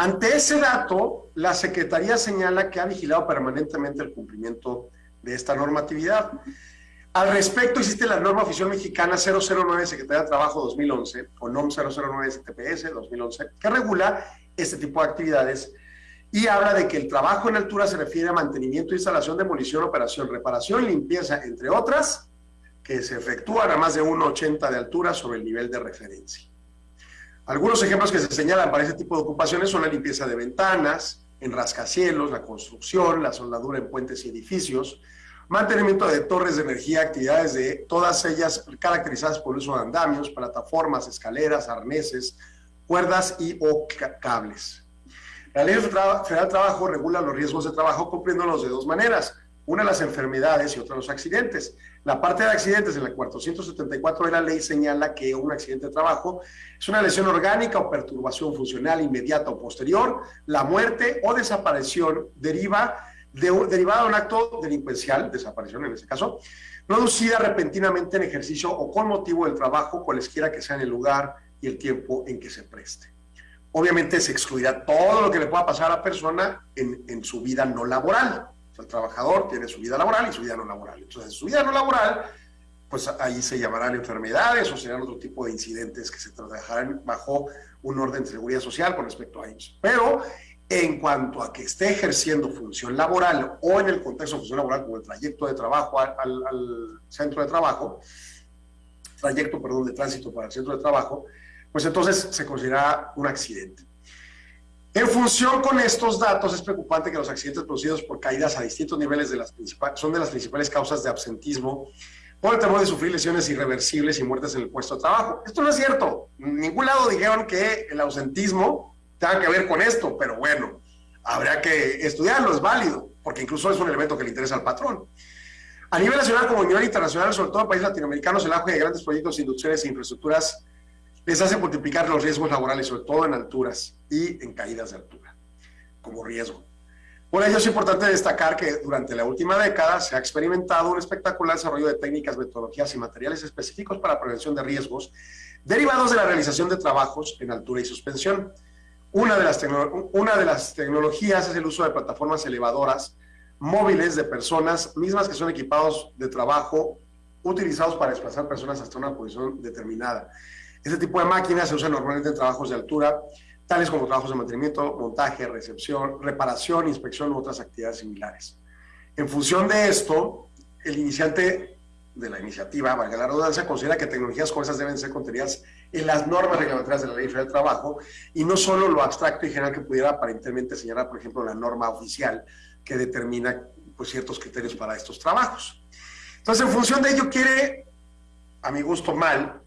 Ante ese dato, la Secretaría señala que ha vigilado permanentemente el cumplimiento de esta normatividad. Al respecto, existe la norma oficial mexicana 009 Secretaría de Trabajo 2011, o NOM 009 STPS 2011, que regula este tipo de actividades y habla de que el trabajo en altura se refiere a mantenimiento, instalación, demolición, operación, reparación, limpieza, entre otras, que se efectúan a más de 1,80 de altura sobre el nivel de referencia. Algunos ejemplos que se señalan para ese tipo de ocupaciones son la limpieza de ventanas, en rascacielos, la construcción, la soldadura en puentes y edificios, mantenimiento de torres de energía, actividades de todas ellas caracterizadas por el uso de andamios, plataformas, escaleras, arneses, cuerdas y o cables. La Ley Federal del Trabajo regula los riesgos de trabajo cumpliéndolos de dos maneras. Una las enfermedades y otra los accidentes. La parte de accidentes en la 474 de la ley señala que un accidente de trabajo es una lesión orgánica o perturbación funcional inmediata o posterior. La muerte o desaparición deriva de, derivada de un acto delincuencial, desaparición en este caso, producida repentinamente en ejercicio o con motivo del trabajo, cualesquiera que sea el lugar y el tiempo en que se preste. Obviamente se excluirá todo lo que le pueda pasar a la persona en, en su vida no laboral. El trabajador tiene su vida laboral y su vida no laboral. Entonces, su vida no laboral, pues ahí se llamarán enfermedades o serán otro tipo de incidentes que se trabajarán bajo un orden de seguridad social con respecto a ellos. Pero en cuanto a que esté ejerciendo función laboral o en el contexto de función laboral como el trayecto de trabajo al, al, centro de trabajo, trayecto, perdón, de tránsito para el centro de trabajo, pues entonces se considera un accidente. En función con estos datos, es preocupante que los accidentes producidos por caídas a distintos niveles de las son de las principales causas de absentismo por el temor de sufrir lesiones irreversibles y muertes en el puesto de trabajo. Esto no es cierto. En ningún lado dijeron que el ausentismo tenga que ver con esto, pero bueno, habría que estudiarlo, es válido, porque incluso es un elemento que le interesa al patrón. A nivel nacional como a nivel internacional, sobre todo en países latinoamericanos, el auge de grandes proyectos industriales e infraestructuras les hace multiplicar los riesgos laborales, sobre todo en alturas y en caídas de altura, como riesgo. Por ello es importante destacar que durante la última década se ha experimentado un espectacular desarrollo de técnicas, metodologías y materiales específicos para prevención de riesgos derivados de la realización de trabajos en altura y suspensión una de, las una de las tecnologías es el uso de plataformas elevadoras móviles de personas mismas que son equipados de trabajo utilizados para desplazar personas hasta una posición determinada. Este tipo de máquinas se usan normalmente en trabajos de altura, tales como trabajos de mantenimiento, montaje, recepción, reparación, inspección u otras actividades similares. En función de esto, el iniciante de la iniciativa, valga la redundancia, considera que tecnologías como esas deben ser contenidas en las normas reglamentarias de la Ley Federal del Trabajo y no solo lo abstracto y general que pudiera aparentemente señalar, por ejemplo, la norma oficial que determina pues, ciertos criterios para estos trabajos. Entonces, en función de ello, quiere, a mi gusto, mal,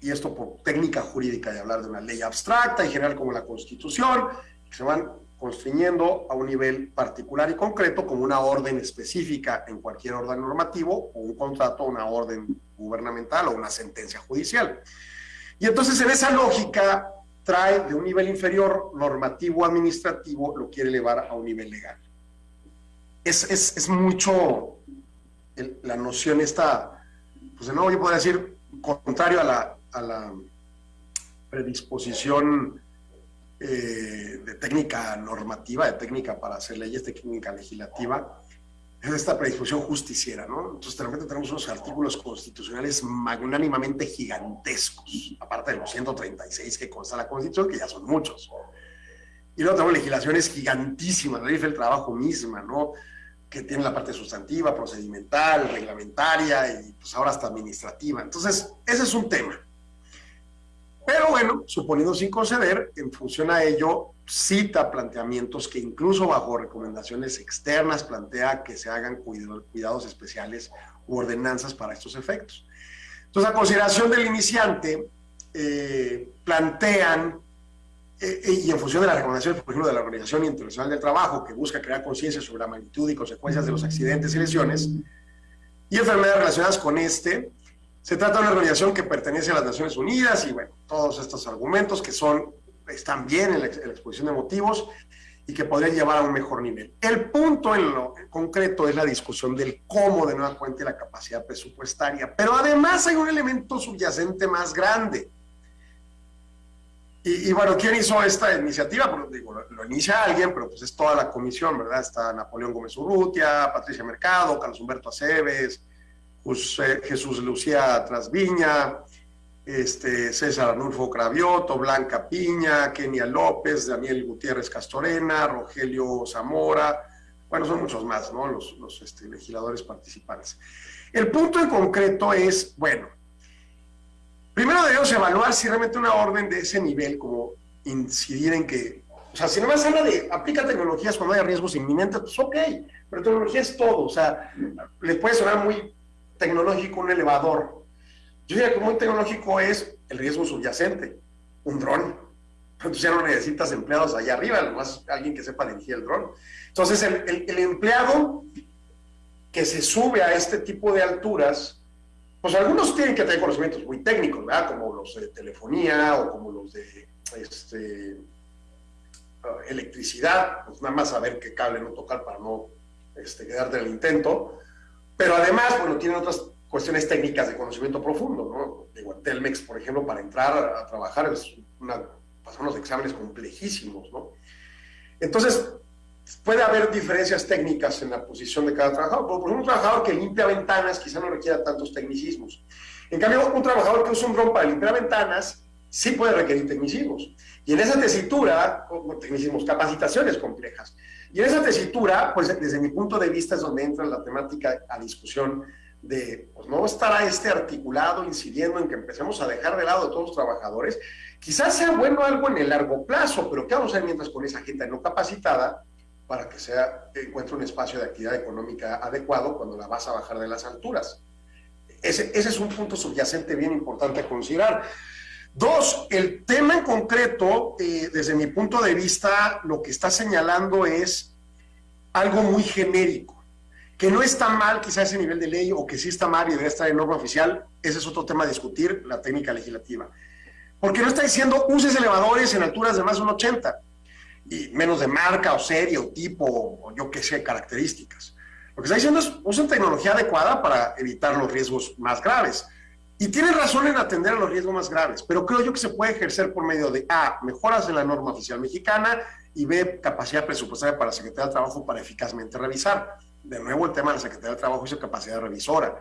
y esto por técnica jurídica de hablar de una ley abstracta y general como la Constitución, que se van constriñendo a un nivel particular y concreto como una orden específica en cualquier orden normativo o un contrato, una orden gubernamental o una sentencia judicial. Y entonces en esa lógica trae de un nivel inferior normativo administrativo, lo quiere elevar a un nivel legal. Es, es, mucho la noción esta, pues de nuevo yo podría decir, contrario a la, a la predisposición eh, de técnica normativa, de técnica para hacer leyes, técnica legislativa, es esta predisposición justiciera, ¿no? Entonces, de tenemos unos artículos constitucionales magnánimamente gigantescos, aparte de los 136 que consta la Constitución, que ya son muchos. Y luego tenemos legislaciones gigantísimas, la ley del trabajo misma, ¿no? Que tiene la parte sustantiva, procedimental, reglamentaria y pues ahora hasta administrativa. Entonces, ese es un tema. Pero bueno, suponiendo sin conceder, en función a ello, cita planteamientos que incluso bajo recomendaciones externas plantea que se hagan cuidados especiales u ordenanzas para estos efectos. Entonces, a consideración del iniciante, eh, plantean, y en función de las recomendaciones, por ejemplo, de la Organización Internacional del Trabajo, que busca crear conciencia sobre la magnitud y consecuencias de los accidentes y lesiones, y enfermedades relacionadas con este, se trata de una organización que pertenece a las Naciones Unidas y bueno, todos estos argumentos que son, están bien en la, exposición de motivos y que podrían llevar a un mejor nivel. El punto en lo concreto es la discusión del cómo de nueva cuenta la capacidad presupuestaria, pero además hay un elemento subyacente más grande. Y, bueno, ¿quién hizo esta iniciativa? Pues, digo, lo, inicia alguien, pero pues es toda la comisión, ¿verdad? Está Napoleón Gómez Urrutia, Patricia Mercado, Carlos Humberto Aceves, Jesús Lucía Trasviña, este, César Arnulfo Cravioto, Blanca Piña, Kenia López, Daniel Gutiérrez Castorena, Rogelio Zamora, bueno, son muchos más, ¿no? Los, este, legisladores participantes. El punto en concreto es, bueno, primero debemos evaluar si realmente una orden de ese nivel, como incidir en que, o sea, si no más habla de aplica tecnologías cuando hay riesgos inminentes, pues ok, pero tecnología es todo, o sea, les puede sonar muy tecnológico un elevador. Yo diría que muy tecnológico es el riesgo subyacente, un dron. Entonces ya no necesitas empleados allá arriba, además alguien que sepa dirigir el dron. Entonces el, el, empleado que se sube a este tipo de alturas, pues algunos tienen que tener conocimientos muy técnicos, ¿verdad? Como los de telefonía o como los de este, uh, electricidad, pues nada más saber qué cable no tocar para no este, quedarte en el intento. Pero además, bueno, tienen otras cuestiones técnicas de conocimiento profundo, ¿no? Digo, Telmex, por ejemplo, para entrar a, trabajar es una, pasan unos exámenes complejísimos, ¿no? Entonces, puede haber diferencias técnicas en la posición de cada trabajador. Por ejemplo, un trabajador que limpia ventanas quizá no requiera tantos tecnicismos. En cambio, un trabajador que usa un dron para limpiar ventanas sí puede requerir tecnicismos. Y en esa tesitura, tecnicismos, capacitaciones complejas. Y en esa tesitura, pues desde mi punto de vista es donde entra la temática a discusión de, pues no estará este articulado incidiendo en que empecemos a dejar de lado a todos los trabajadores. Quizás sea bueno algo en el largo plazo, pero ¿qué vamos a hacer mientras con esa gente no capacitada para que sea, encuentre un espacio de actividad económica adecuado cuando la vas a bajar de las alturas? Ese, ese es un punto subyacente bien importante a considerar. Dos, el tema en concreto, eh, desde mi punto de vista, lo que está señalando es algo muy genérico, que no está mal quizás ese nivel de ley o que sí está mal y debe estar en norma oficial, ese es otro tema a discutir, la técnica legislativa. Porque no está diciendo uses elevadores en alturas de más de un 80 y menos de marca o serie o tipo o yo qué sé, características. Lo que está diciendo es usen tecnología adecuada para evitar los riesgos más graves. Y tiene razón en atender a los riesgos más graves, pero creo yo que se puede ejercer por medio de A, mejoras en la norma oficial mexicana y B, capacidad presupuestaria para la Secretaría del Trabajo para eficazmente revisar. De nuevo, el tema de la Secretaría del Trabajo y su capacidad revisora.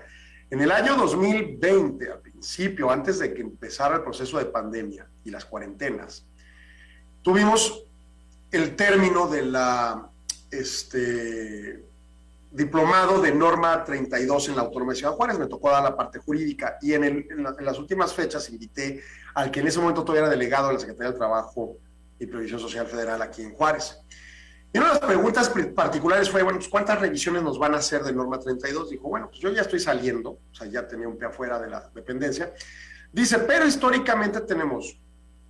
En el año 2020, al principio, antes de que empezara el proceso de pandemia y las cuarentenas, tuvimos el término de la este, diplomado de norma 32 en la Autónoma de Ciudad Juárez, me tocó dar la parte jurídica y en, las últimas fechas invité al que en ese momento todavía era delegado de la Secretaría del Trabajo y Previsión Social Federal aquí en Juárez. Y una de las preguntas particulares fue, bueno, pues, ¿cuántas revisiones nos van a hacer de norma 32? Dijo, bueno, pues yo ya estoy saliendo, o sea, ya tenía un pie afuera de la dependencia. Dice, pero históricamente tenemos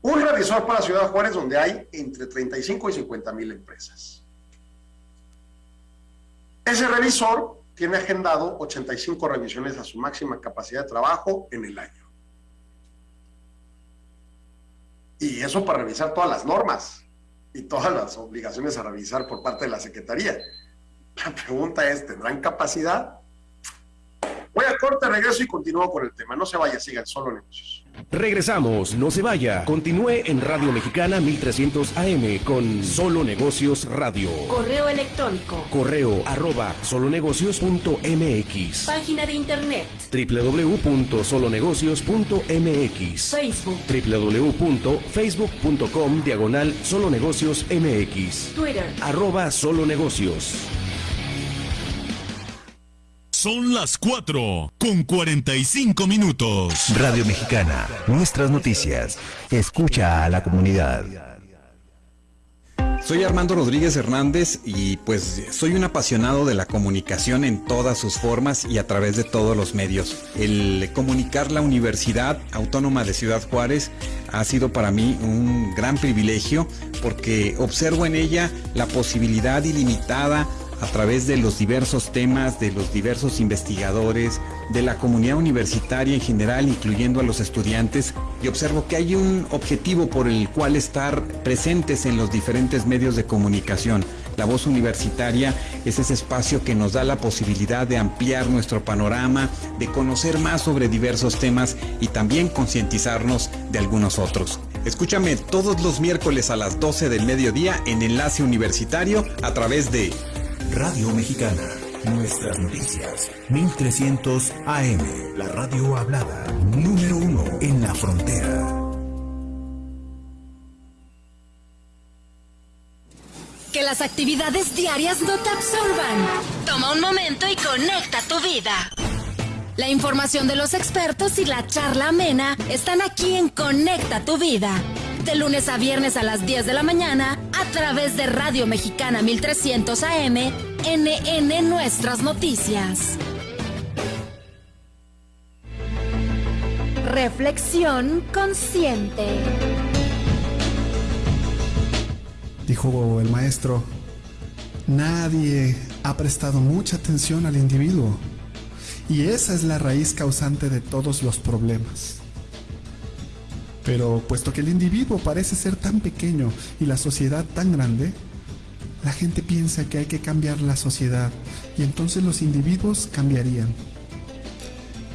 un revisor para Ciudad Juárez donde hay entre 35 y 50 mil empresas ese revisor tiene agendado 85 revisiones a su máxima capacidad de trabajo en el año. Y eso para revisar todas las normas y todas las obligaciones a revisar por parte de la Secretaría. La pregunta es, ¿tendrán capacidad? Voy a corte, regreso y continúo con el tema. No se vaya, sigan solo negocios. Regresamos, no se vaya. Continúe en Radio Mexicana 1300 AM con Solo Negocios Radio. Correo electrónico. Correo arroba solonegocios.mx. Página de internet. www.solonegocios.mx. Facebook. www.facebook.com diagonal solonegocios.mx. Twitter. Arroba solonegocios. Son las 4 con 45 minutos. Radio Mexicana, nuestras noticias. Escucha a la comunidad. Soy Armando Rodríguez Hernández y pues soy un apasionado de la comunicación en todas sus formas y a través de todos los medios. El comunicar la Universidad Autónoma de Ciudad Juárez ha sido para mí un gran privilegio porque observo en ella la posibilidad ilimitada a través de los diversos temas, de los diversos investigadores, de la comunidad universitaria en general, incluyendo a los estudiantes, y observo que hay un objetivo por el cual estar presentes en los diferentes medios de comunicación. La voz universitaria es ese espacio que nos da la posibilidad de ampliar nuestro panorama, de conocer más sobre diversos temas y también concientizarnos de algunos otros. Escúchame todos los miércoles a las 12 del mediodía en Enlace Universitario a través de Radio Mexicana. Nuestras noticias. 1300 AM. La radio hablada. Número uno en la frontera. Que las actividades diarias no te absorban. Toma un momento y conecta tu vida. La información de los expertos y la charla amena están aquí en Conecta tu vida de lunes a viernes a las 10 de la mañana a través de Radio Mexicana 1300 AM, NN Nuestras Noticias. Reflexión consciente. Dijo el maestro, nadie ha prestado mucha atención al individuo. Y esa es la raíz causante de todos los problemas. Pero puesto que el individuo parece ser tan pequeño y la sociedad tan grande, la gente piensa que hay que cambiar la sociedad y entonces los individuos cambiarían.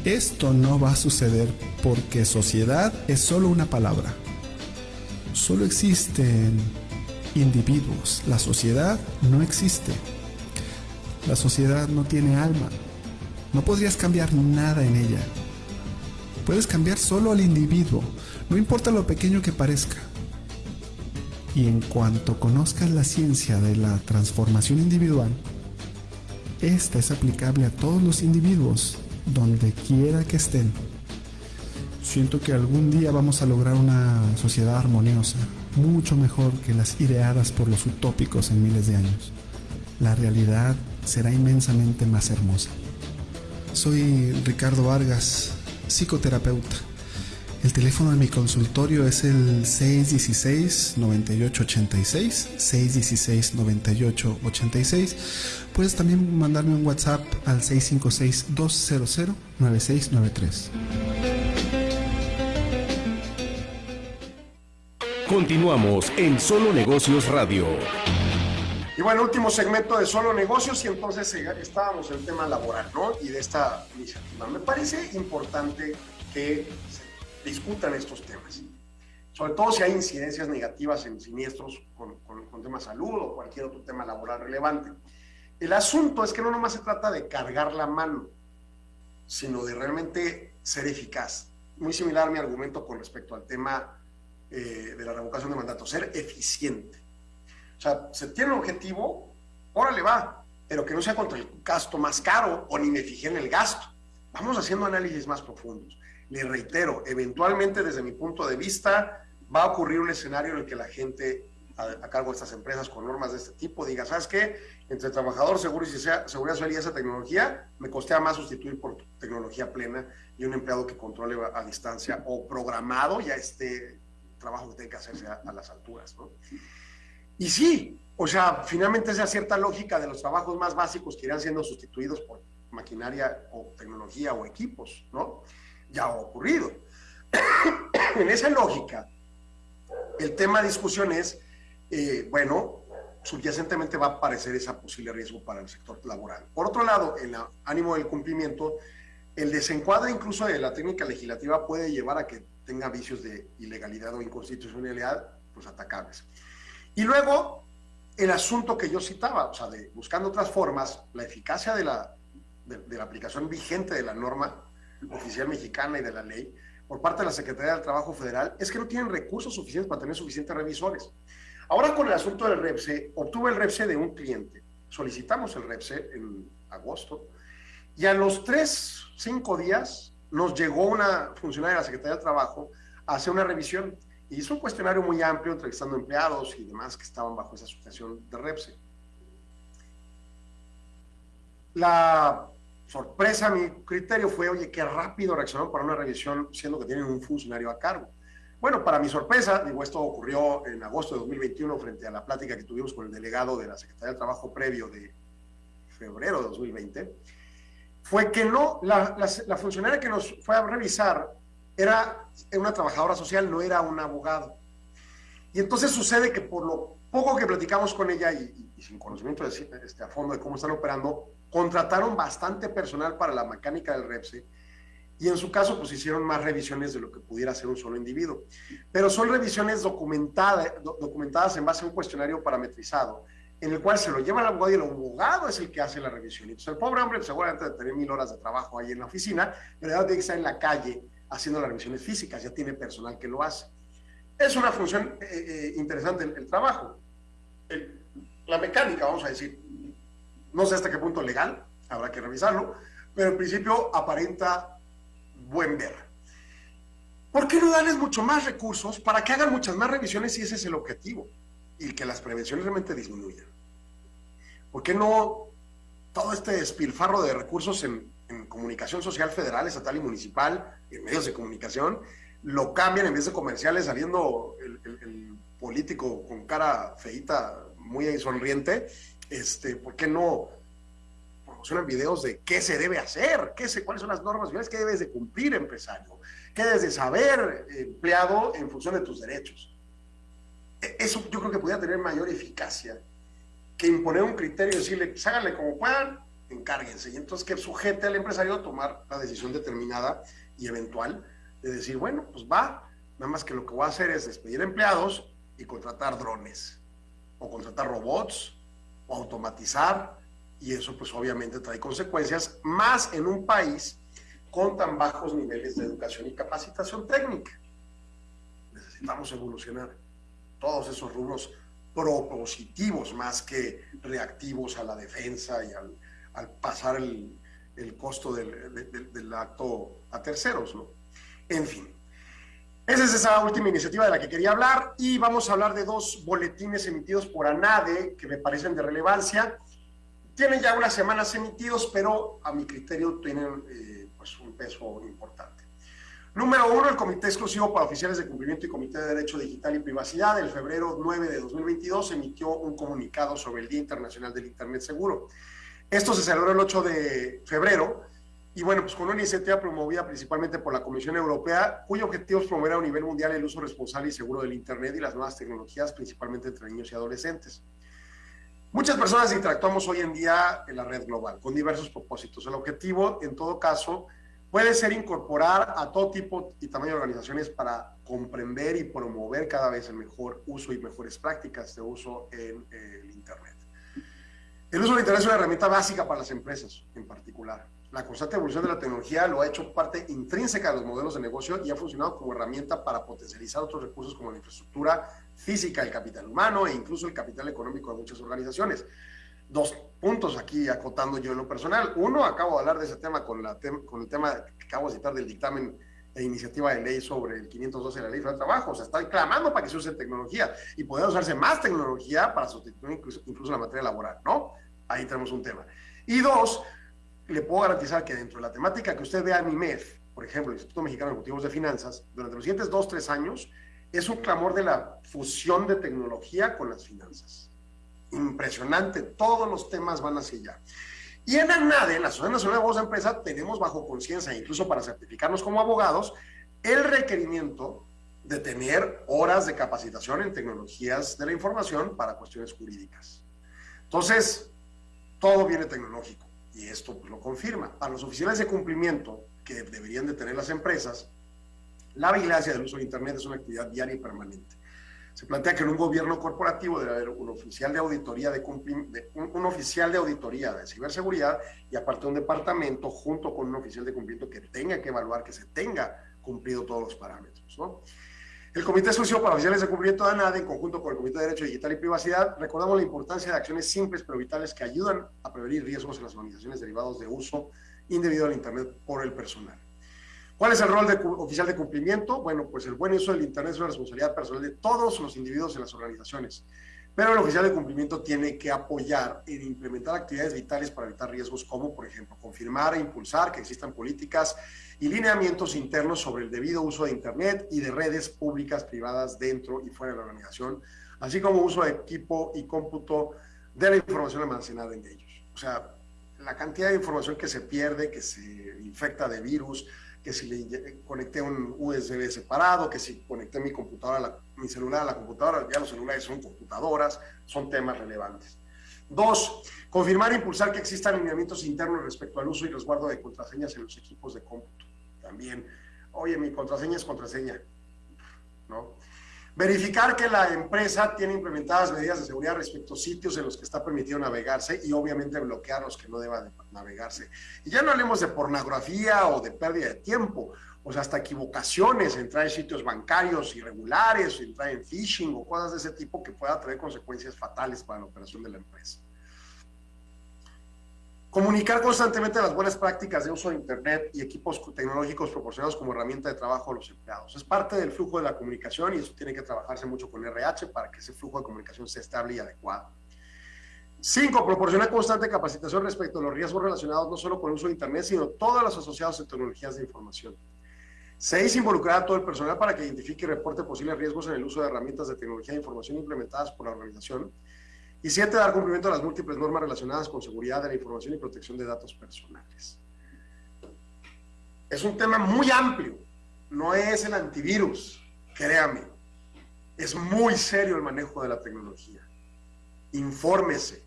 Esto no va a suceder porque sociedad es solo una palabra. Solo existen individuos. La sociedad no existe. La sociedad no tiene alma. No podrías cambiar nada en ella. Puedes cambiar solo al individuo, no importa lo pequeño que parezca. Y en cuanto conozcas la ciencia de la transformación individual, esta es aplicable a todos los individuos, donde quiera que estén. Siento que algún día vamos a lograr una sociedad armoniosa, mucho mejor que las ideadas por los utópicos en miles de años. La realidad será inmensamente más hermosa. Soy Ricardo Vargas, psicoterapeuta. El teléfono de mi consultorio es el 616-9886, 616-9886. Puedes también mandarme un WhatsApp al 656-200-9693. Continuamos en Solo Negocios Radio. Y bueno, último segmento de Solo Negocios y entonces eh, estábamos en el tema laboral, ¿no? Y de esta iniciativa. Me parece importante que discutan estos temas. Sobre todo si hay incidencias negativas en siniestros con, con, con tema salud o cualquier otro tema laboral relevante. El asunto es que no nomás se trata de cargar la mano, sino de realmente ser eficaz. Muy similar mi argumento con respecto al tema eh, de la revocación de mandato, ser eficiente. O sea, se tiene un objetivo, órale va, pero que no sea contra el gasto más caro o ni me fijé en el gasto. Vamos haciendo análisis más profundos. Le reitero, eventualmente desde mi punto de vista va a ocurrir un escenario en el que la gente a, cargo de estas empresas con normas de este tipo diga, ¿sabes qué? Entre trabajador, seguro y sea, seguridad social y esa tecnología, me costea más sustituir por tecnología plena y un empleado que controle a, distancia o programado ya este trabajo que tiene que hacerse a, a las alturas, ¿no? Y sí, o sea, finalmente esa cierta lógica de los trabajos más básicos que irán siendo sustituidos por maquinaria o tecnología o equipos, ¿no? Ya ha ocurrido. en esa lógica, el tema de discusión es, eh, bueno, subyacentemente va a aparecer ese posible riesgo para el sector laboral. Por otro lado, en el ánimo del cumplimiento, el desencuadre incluso de la técnica legislativa puede llevar a que tenga vicios de ilegalidad o inconstitucionalidad, pues atacables. Y luego, el asunto que yo citaba, o sea, de buscando otras formas, la eficacia de la, de, de la aplicación vigente de la norma oficial mexicana y de la ley por parte de la Secretaría del Trabajo Federal es que no tienen recursos suficientes para tener suficientes revisores. Ahora con el asunto del REPSE, obtuve el REPSE de un cliente. Solicitamos el REPSE en agosto y a los tres, cinco días nos llegó una funcionaria de la Secretaría del Trabajo a hacer una revisión y hizo un cuestionario muy amplio entrevistando empleados y demás que estaban bajo esa asociación de REPSE. La sorpresa, mi criterio fue, oye, qué rápido reaccionaron para una revisión siendo que tienen un funcionario a cargo. Bueno, para mi sorpresa, digo, esto ocurrió en agosto de 2021 frente a la plática que tuvimos con el delegado de la Secretaría del Trabajo previo de febrero de 2020, fue que no, la, la, la funcionaria que nos fue a revisar era una trabajadora social, no era un abogado. Y entonces sucede que por lo poco que platicamos con ella y, y, sin conocimiento de, este, a fondo de cómo están operando, contrataron bastante personal para la mecánica del REPSE y en su caso pues hicieron más revisiones de lo que pudiera hacer un solo individuo. Pero son revisiones documentadas, documentadas en base a un cuestionario parametrizado en el cual se lo lleva al abogado y el abogado es el que hace la revisión. Entonces el pobre hombre pues, seguramente debe tener mil horas de trabajo ahí en la oficina, pero ya tiene que estar en la calle haciendo las revisiones físicas, ya tiene personal que lo hace. Es una función eh, eh, interesante el, el trabajo. El, la mecánica, vamos a decir, no sé hasta qué punto legal, habrá que revisarlo, pero en principio aparenta buen ver. ¿Por qué no darles mucho más recursos para que hagan muchas más revisiones si ese es el objetivo? Y que las prevenciones realmente disminuyan. ¿Por qué no todo este despilfarro de recursos en, comunicación social federal, estatal y municipal, en medios de comunicación, lo cambian en vez de comerciales saliendo el, el político con cara feita, muy sonriente? Este, ¿Por qué no proporcionan videos de qué se debe hacer, qué se, cuáles son las normas qué debes de cumplir, empresario, qué debes de saber, empleado, en función de tus derechos. E, eso yo creo que podría tener mayor eficacia que imponer un criterio y decirle, pues, háganle como puedan, encárguense. Y entonces que sujete al empresario a tomar la decisión determinada y eventual de decir, bueno, pues va, nada más que lo que voy a hacer es despedir empleados y contratar drones, o contratar robots, o automatizar, y eso pues obviamente trae consecuencias, más en un país con tan bajos niveles de educación y capacitación técnica. Necesitamos evolucionar todos esos rubros propositivos más que reactivos a la defensa y al, pasar el, costo del, del, acto a terceros, ¿no? En fin, esa es esa última iniciativa de la que quería hablar y vamos a hablar de dos boletines emitidos por ANADE que me parecen de relevancia. Tienen ya unas semanas emitidos, pero a mi criterio tienen eh, pues un peso importante. Número uno, el Comité Exclusivo para Oficiales de Cumplimiento y Comité de Derecho Digital y Privacidad, el febrero 9 de 2022, emitió un comunicado sobre el Día Internacional del Internet Seguro. Esto se celebró el 8 de febrero y bueno, pues con una iniciativa promovida principalmente por la Comisión Europea, cuyo objetivo es promover a nivel mundial el uso responsable y seguro del Internet y las nuevas tecnologías, principalmente entre niños y adolescentes. Muchas personas interactuamos hoy en día en la red global con diversos propósitos. El objetivo, en todo caso, puede ser incorporar a todo tipo y tamaño de organizaciones para comprender y promover cada vez el mejor uso y mejores prácticas de uso en el Internet. El uso del Internet es una herramienta básica para las empresas en particular la constante evolución de la tecnología lo ha hecho parte intrínseca de los modelos de negocio y ha funcionado como herramienta para potencializar otros recursos como la infraestructura física, el capital humano e incluso el capital económico de muchas organizaciones. Dos puntos aquí acotando yo en lo personal. Uno, acabo de hablar de ese tema con, la con el tema que acabo de citar del dictamen e iniciativa de ley sobre el 512 de la ley de trabajo. O sea, está clamando para que se use tecnología y poder usarse más tecnología para sustituir incluso la materia laboral, ¿no? Ahí tenemos un tema. Y dos, le puedo garantizar que dentro de la temática que usted vea en IMEF, por ejemplo, el Instituto Mexicano de de Finanzas, durante los siguientes dos, tres años, es un clamor de la fusión de tecnología con las finanzas. Impresionante, todos los temas van hacia allá. Y en ANADE, en la Asociación Nacional de Abogados de Empresa, tenemos bajo conciencia, incluso para certificarnos como abogados, el requerimiento de tener horas de capacitación en tecnologías de la información para cuestiones jurídicas. Entonces, todo viene tecnológico y esto pues, lo confirma. Para los oficiales de cumplimiento que deberían de tener las empresas, la vigilancia del uso de Internet es una actividad diaria y permanente. Se plantea que en un gobierno corporativo debe haber un oficial de auditoría de, un, oficial de auditoría de ciberseguridad y aparte un departamento junto con un oficial de cumplimiento que tenga que evaluar que se tenga cumplido todos los parámetros. ¿no? El Comité Exclusivo para Oficiales de Cumplimiento de ANADE, en conjunto con el Comité de Derecho Digital y Privacidad, recordamos la importancia de acciones simples pero vitales que ayudan a prevenir riesgos en las organizaciones derivados de uso indebido del Internet por el personal. ¿Cuál es el rol de oficial de cumplimiento? Bueno, pues el buen uso del Internet es una responsabilidad personal de todos los individuos en las organizaciones. Pero el oficial de cumplimiento tiene que apoyar en implementar actividades vitales para evitar riesgos como, por ejemplo, confirmar e impulsar que existan políticas y lineamientos internos sobre el debido uso de Internet y de redes públicas privadas dentro y fuera de la organización, así como uso de equipo y cómputo de la información almacenada en ellos. O sea, la cantidad de información que se pierde, que se infecta de virus, que si le conecté un USB separado, que si conecté mi computadora, mi celular a la computadora, ya los celulares son computadoras, son temas relevantes. Dos, confirmar e impulsar que existan lineamientos internos respecto al uso y resguardo de contraseñas en los equipos de cómputo. También, oye, mi contraseña es contraseña, ¿no? Verificar que la empresa tiene implementadas medidas de seguridad respecto a sitios en los que está permitido navegarse y obviamente bloquear los que no deban navegarse. Y ya no hablemos de pornografía o de pérdida de tiempo, o sea, hasta equivocaciones, entrar en sitios bancarios irregulares, entrar en phishing o cosas de ese tipo que pueda traer consecuencias fatales para la operación de la empresa. Comunicar constantemente las buenas prácticas de uso de Internet y equipos tecnológicos proporcionados como herramienta de trabajo a los empleados. Es parte del flujo de la comunicación y eso tiene que trabajarse mucho con RH para que ese flujo de comunicación sea estable y adecuado. Cinco, proporcionar constante capacitación respecto a los riesgos relacionados no solo con el uso de Internet, sino todos los asociados en tecnologías de información. Seis, involucrar a todo el personal para que identifique y reporte posibles riesgos en el uso de herramientas de tecnología de información implementadas por la organización Y siete, dar cumplimiento a las múltiples normas relacionadas con seguridad de la información y protección de datos personales. Es un tema muy amplio, no es el antivirus, créame. Es muy serio el manejo de la tecnología. Infórmese,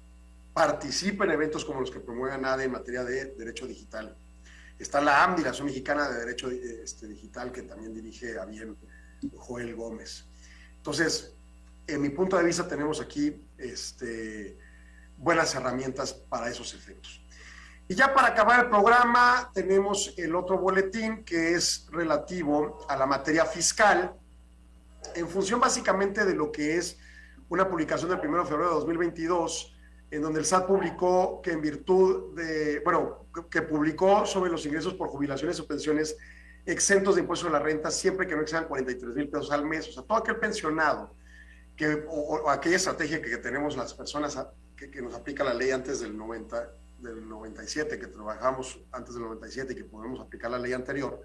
participe en eventos como los que promuevan ADE en materia de derecho digital. Está la AMDI, la Asociación Mexicana de Derecho este, Digital, que también dirige a bien Joel Gómez. Entonces, en mi punto de vista, tenemos aquí este, buenas herramientas para esos efectos. Y ya para acabar el programa, tenemos el otro boletín que es relativo a la materia fiscal, en función básicamente de lo que es una publicación del 1 de febrero de 2022, en donde el SAT publicó que en virtud de, bueno, que publicó sobre los ingresos por jubilaciones o pensiones exentos de impuestos a la renta siempre que no excedan 43 mil pesos al mes. O sea, todo aquel pensionado que, o, aquella estrategia que, tenemos las personas que, que, nos aplica la ley antes del 90, del 97, que trabajamos antes del 97 y que podemos aplicar la ley anterior,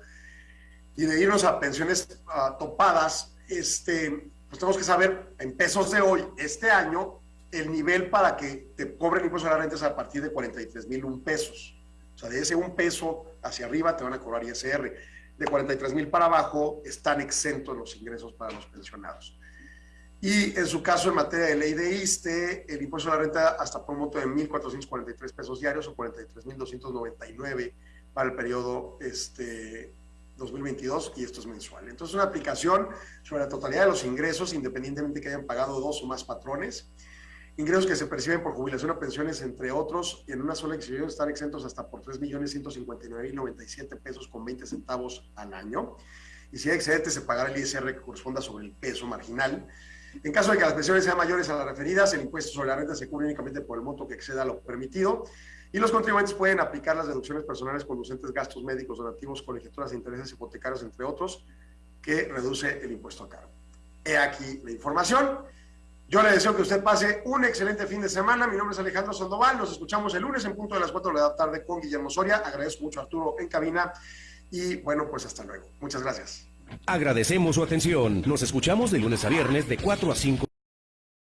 y de irnos a pensiones topadas, este, pues tenemos que saber en pesos de hoy, este año, el nivel para que te cobren impuestos a la renta es a partir de 43 mil un pesos. O sea, de ese un peso hacia arriba te van a cobrar ISR de 43 mil para abajo están exentos los ingresos para los pensionados. Y en su caso, en materia de ley de ISTE, el impuesto a la renta hasta por un monto de 1.443 pesos diarios o 43.299 para el periodo este, 2022 y esto es mensual. Entonces, una aplicación sobre la totalidad de los ingresos, independientemente que hayan pagado dos o más patrones, ingresos que se perciben por jubilación o pensiones, entre otros, en una sola exhibición están exentos hasta por 3.159.097 pesos con 20 centavos al año. Y si hay excedente, se pagará el ISR que corresponda sobre el peso marginal. En caso de que las pensiones sean mayores a las referidas, el impuesto sobre la renta se cubre únicamente por el monto que exceda lo permitido. Y los contribuyentes pueden aplicar las deducciones personales conducentes, gastos médicos, donativos, colegiaturas intereses hipotecarios, entre otros, que reduce el impuesto a cargo. He aquí la información. Yo le deseo que usted pase un excelente fin de semana. Mi nombre es Alejandro Sandoval. Nos escuchamos el lunes en punto de las 4 de la tarde con Guillermo Soria. Agradezco mucho a Arturo en cabina. Y bueno, pues hasta luego. Muchas gracias. Agradecemos su atención. Nos escuchamos de lunes a viernes de 4 a 5.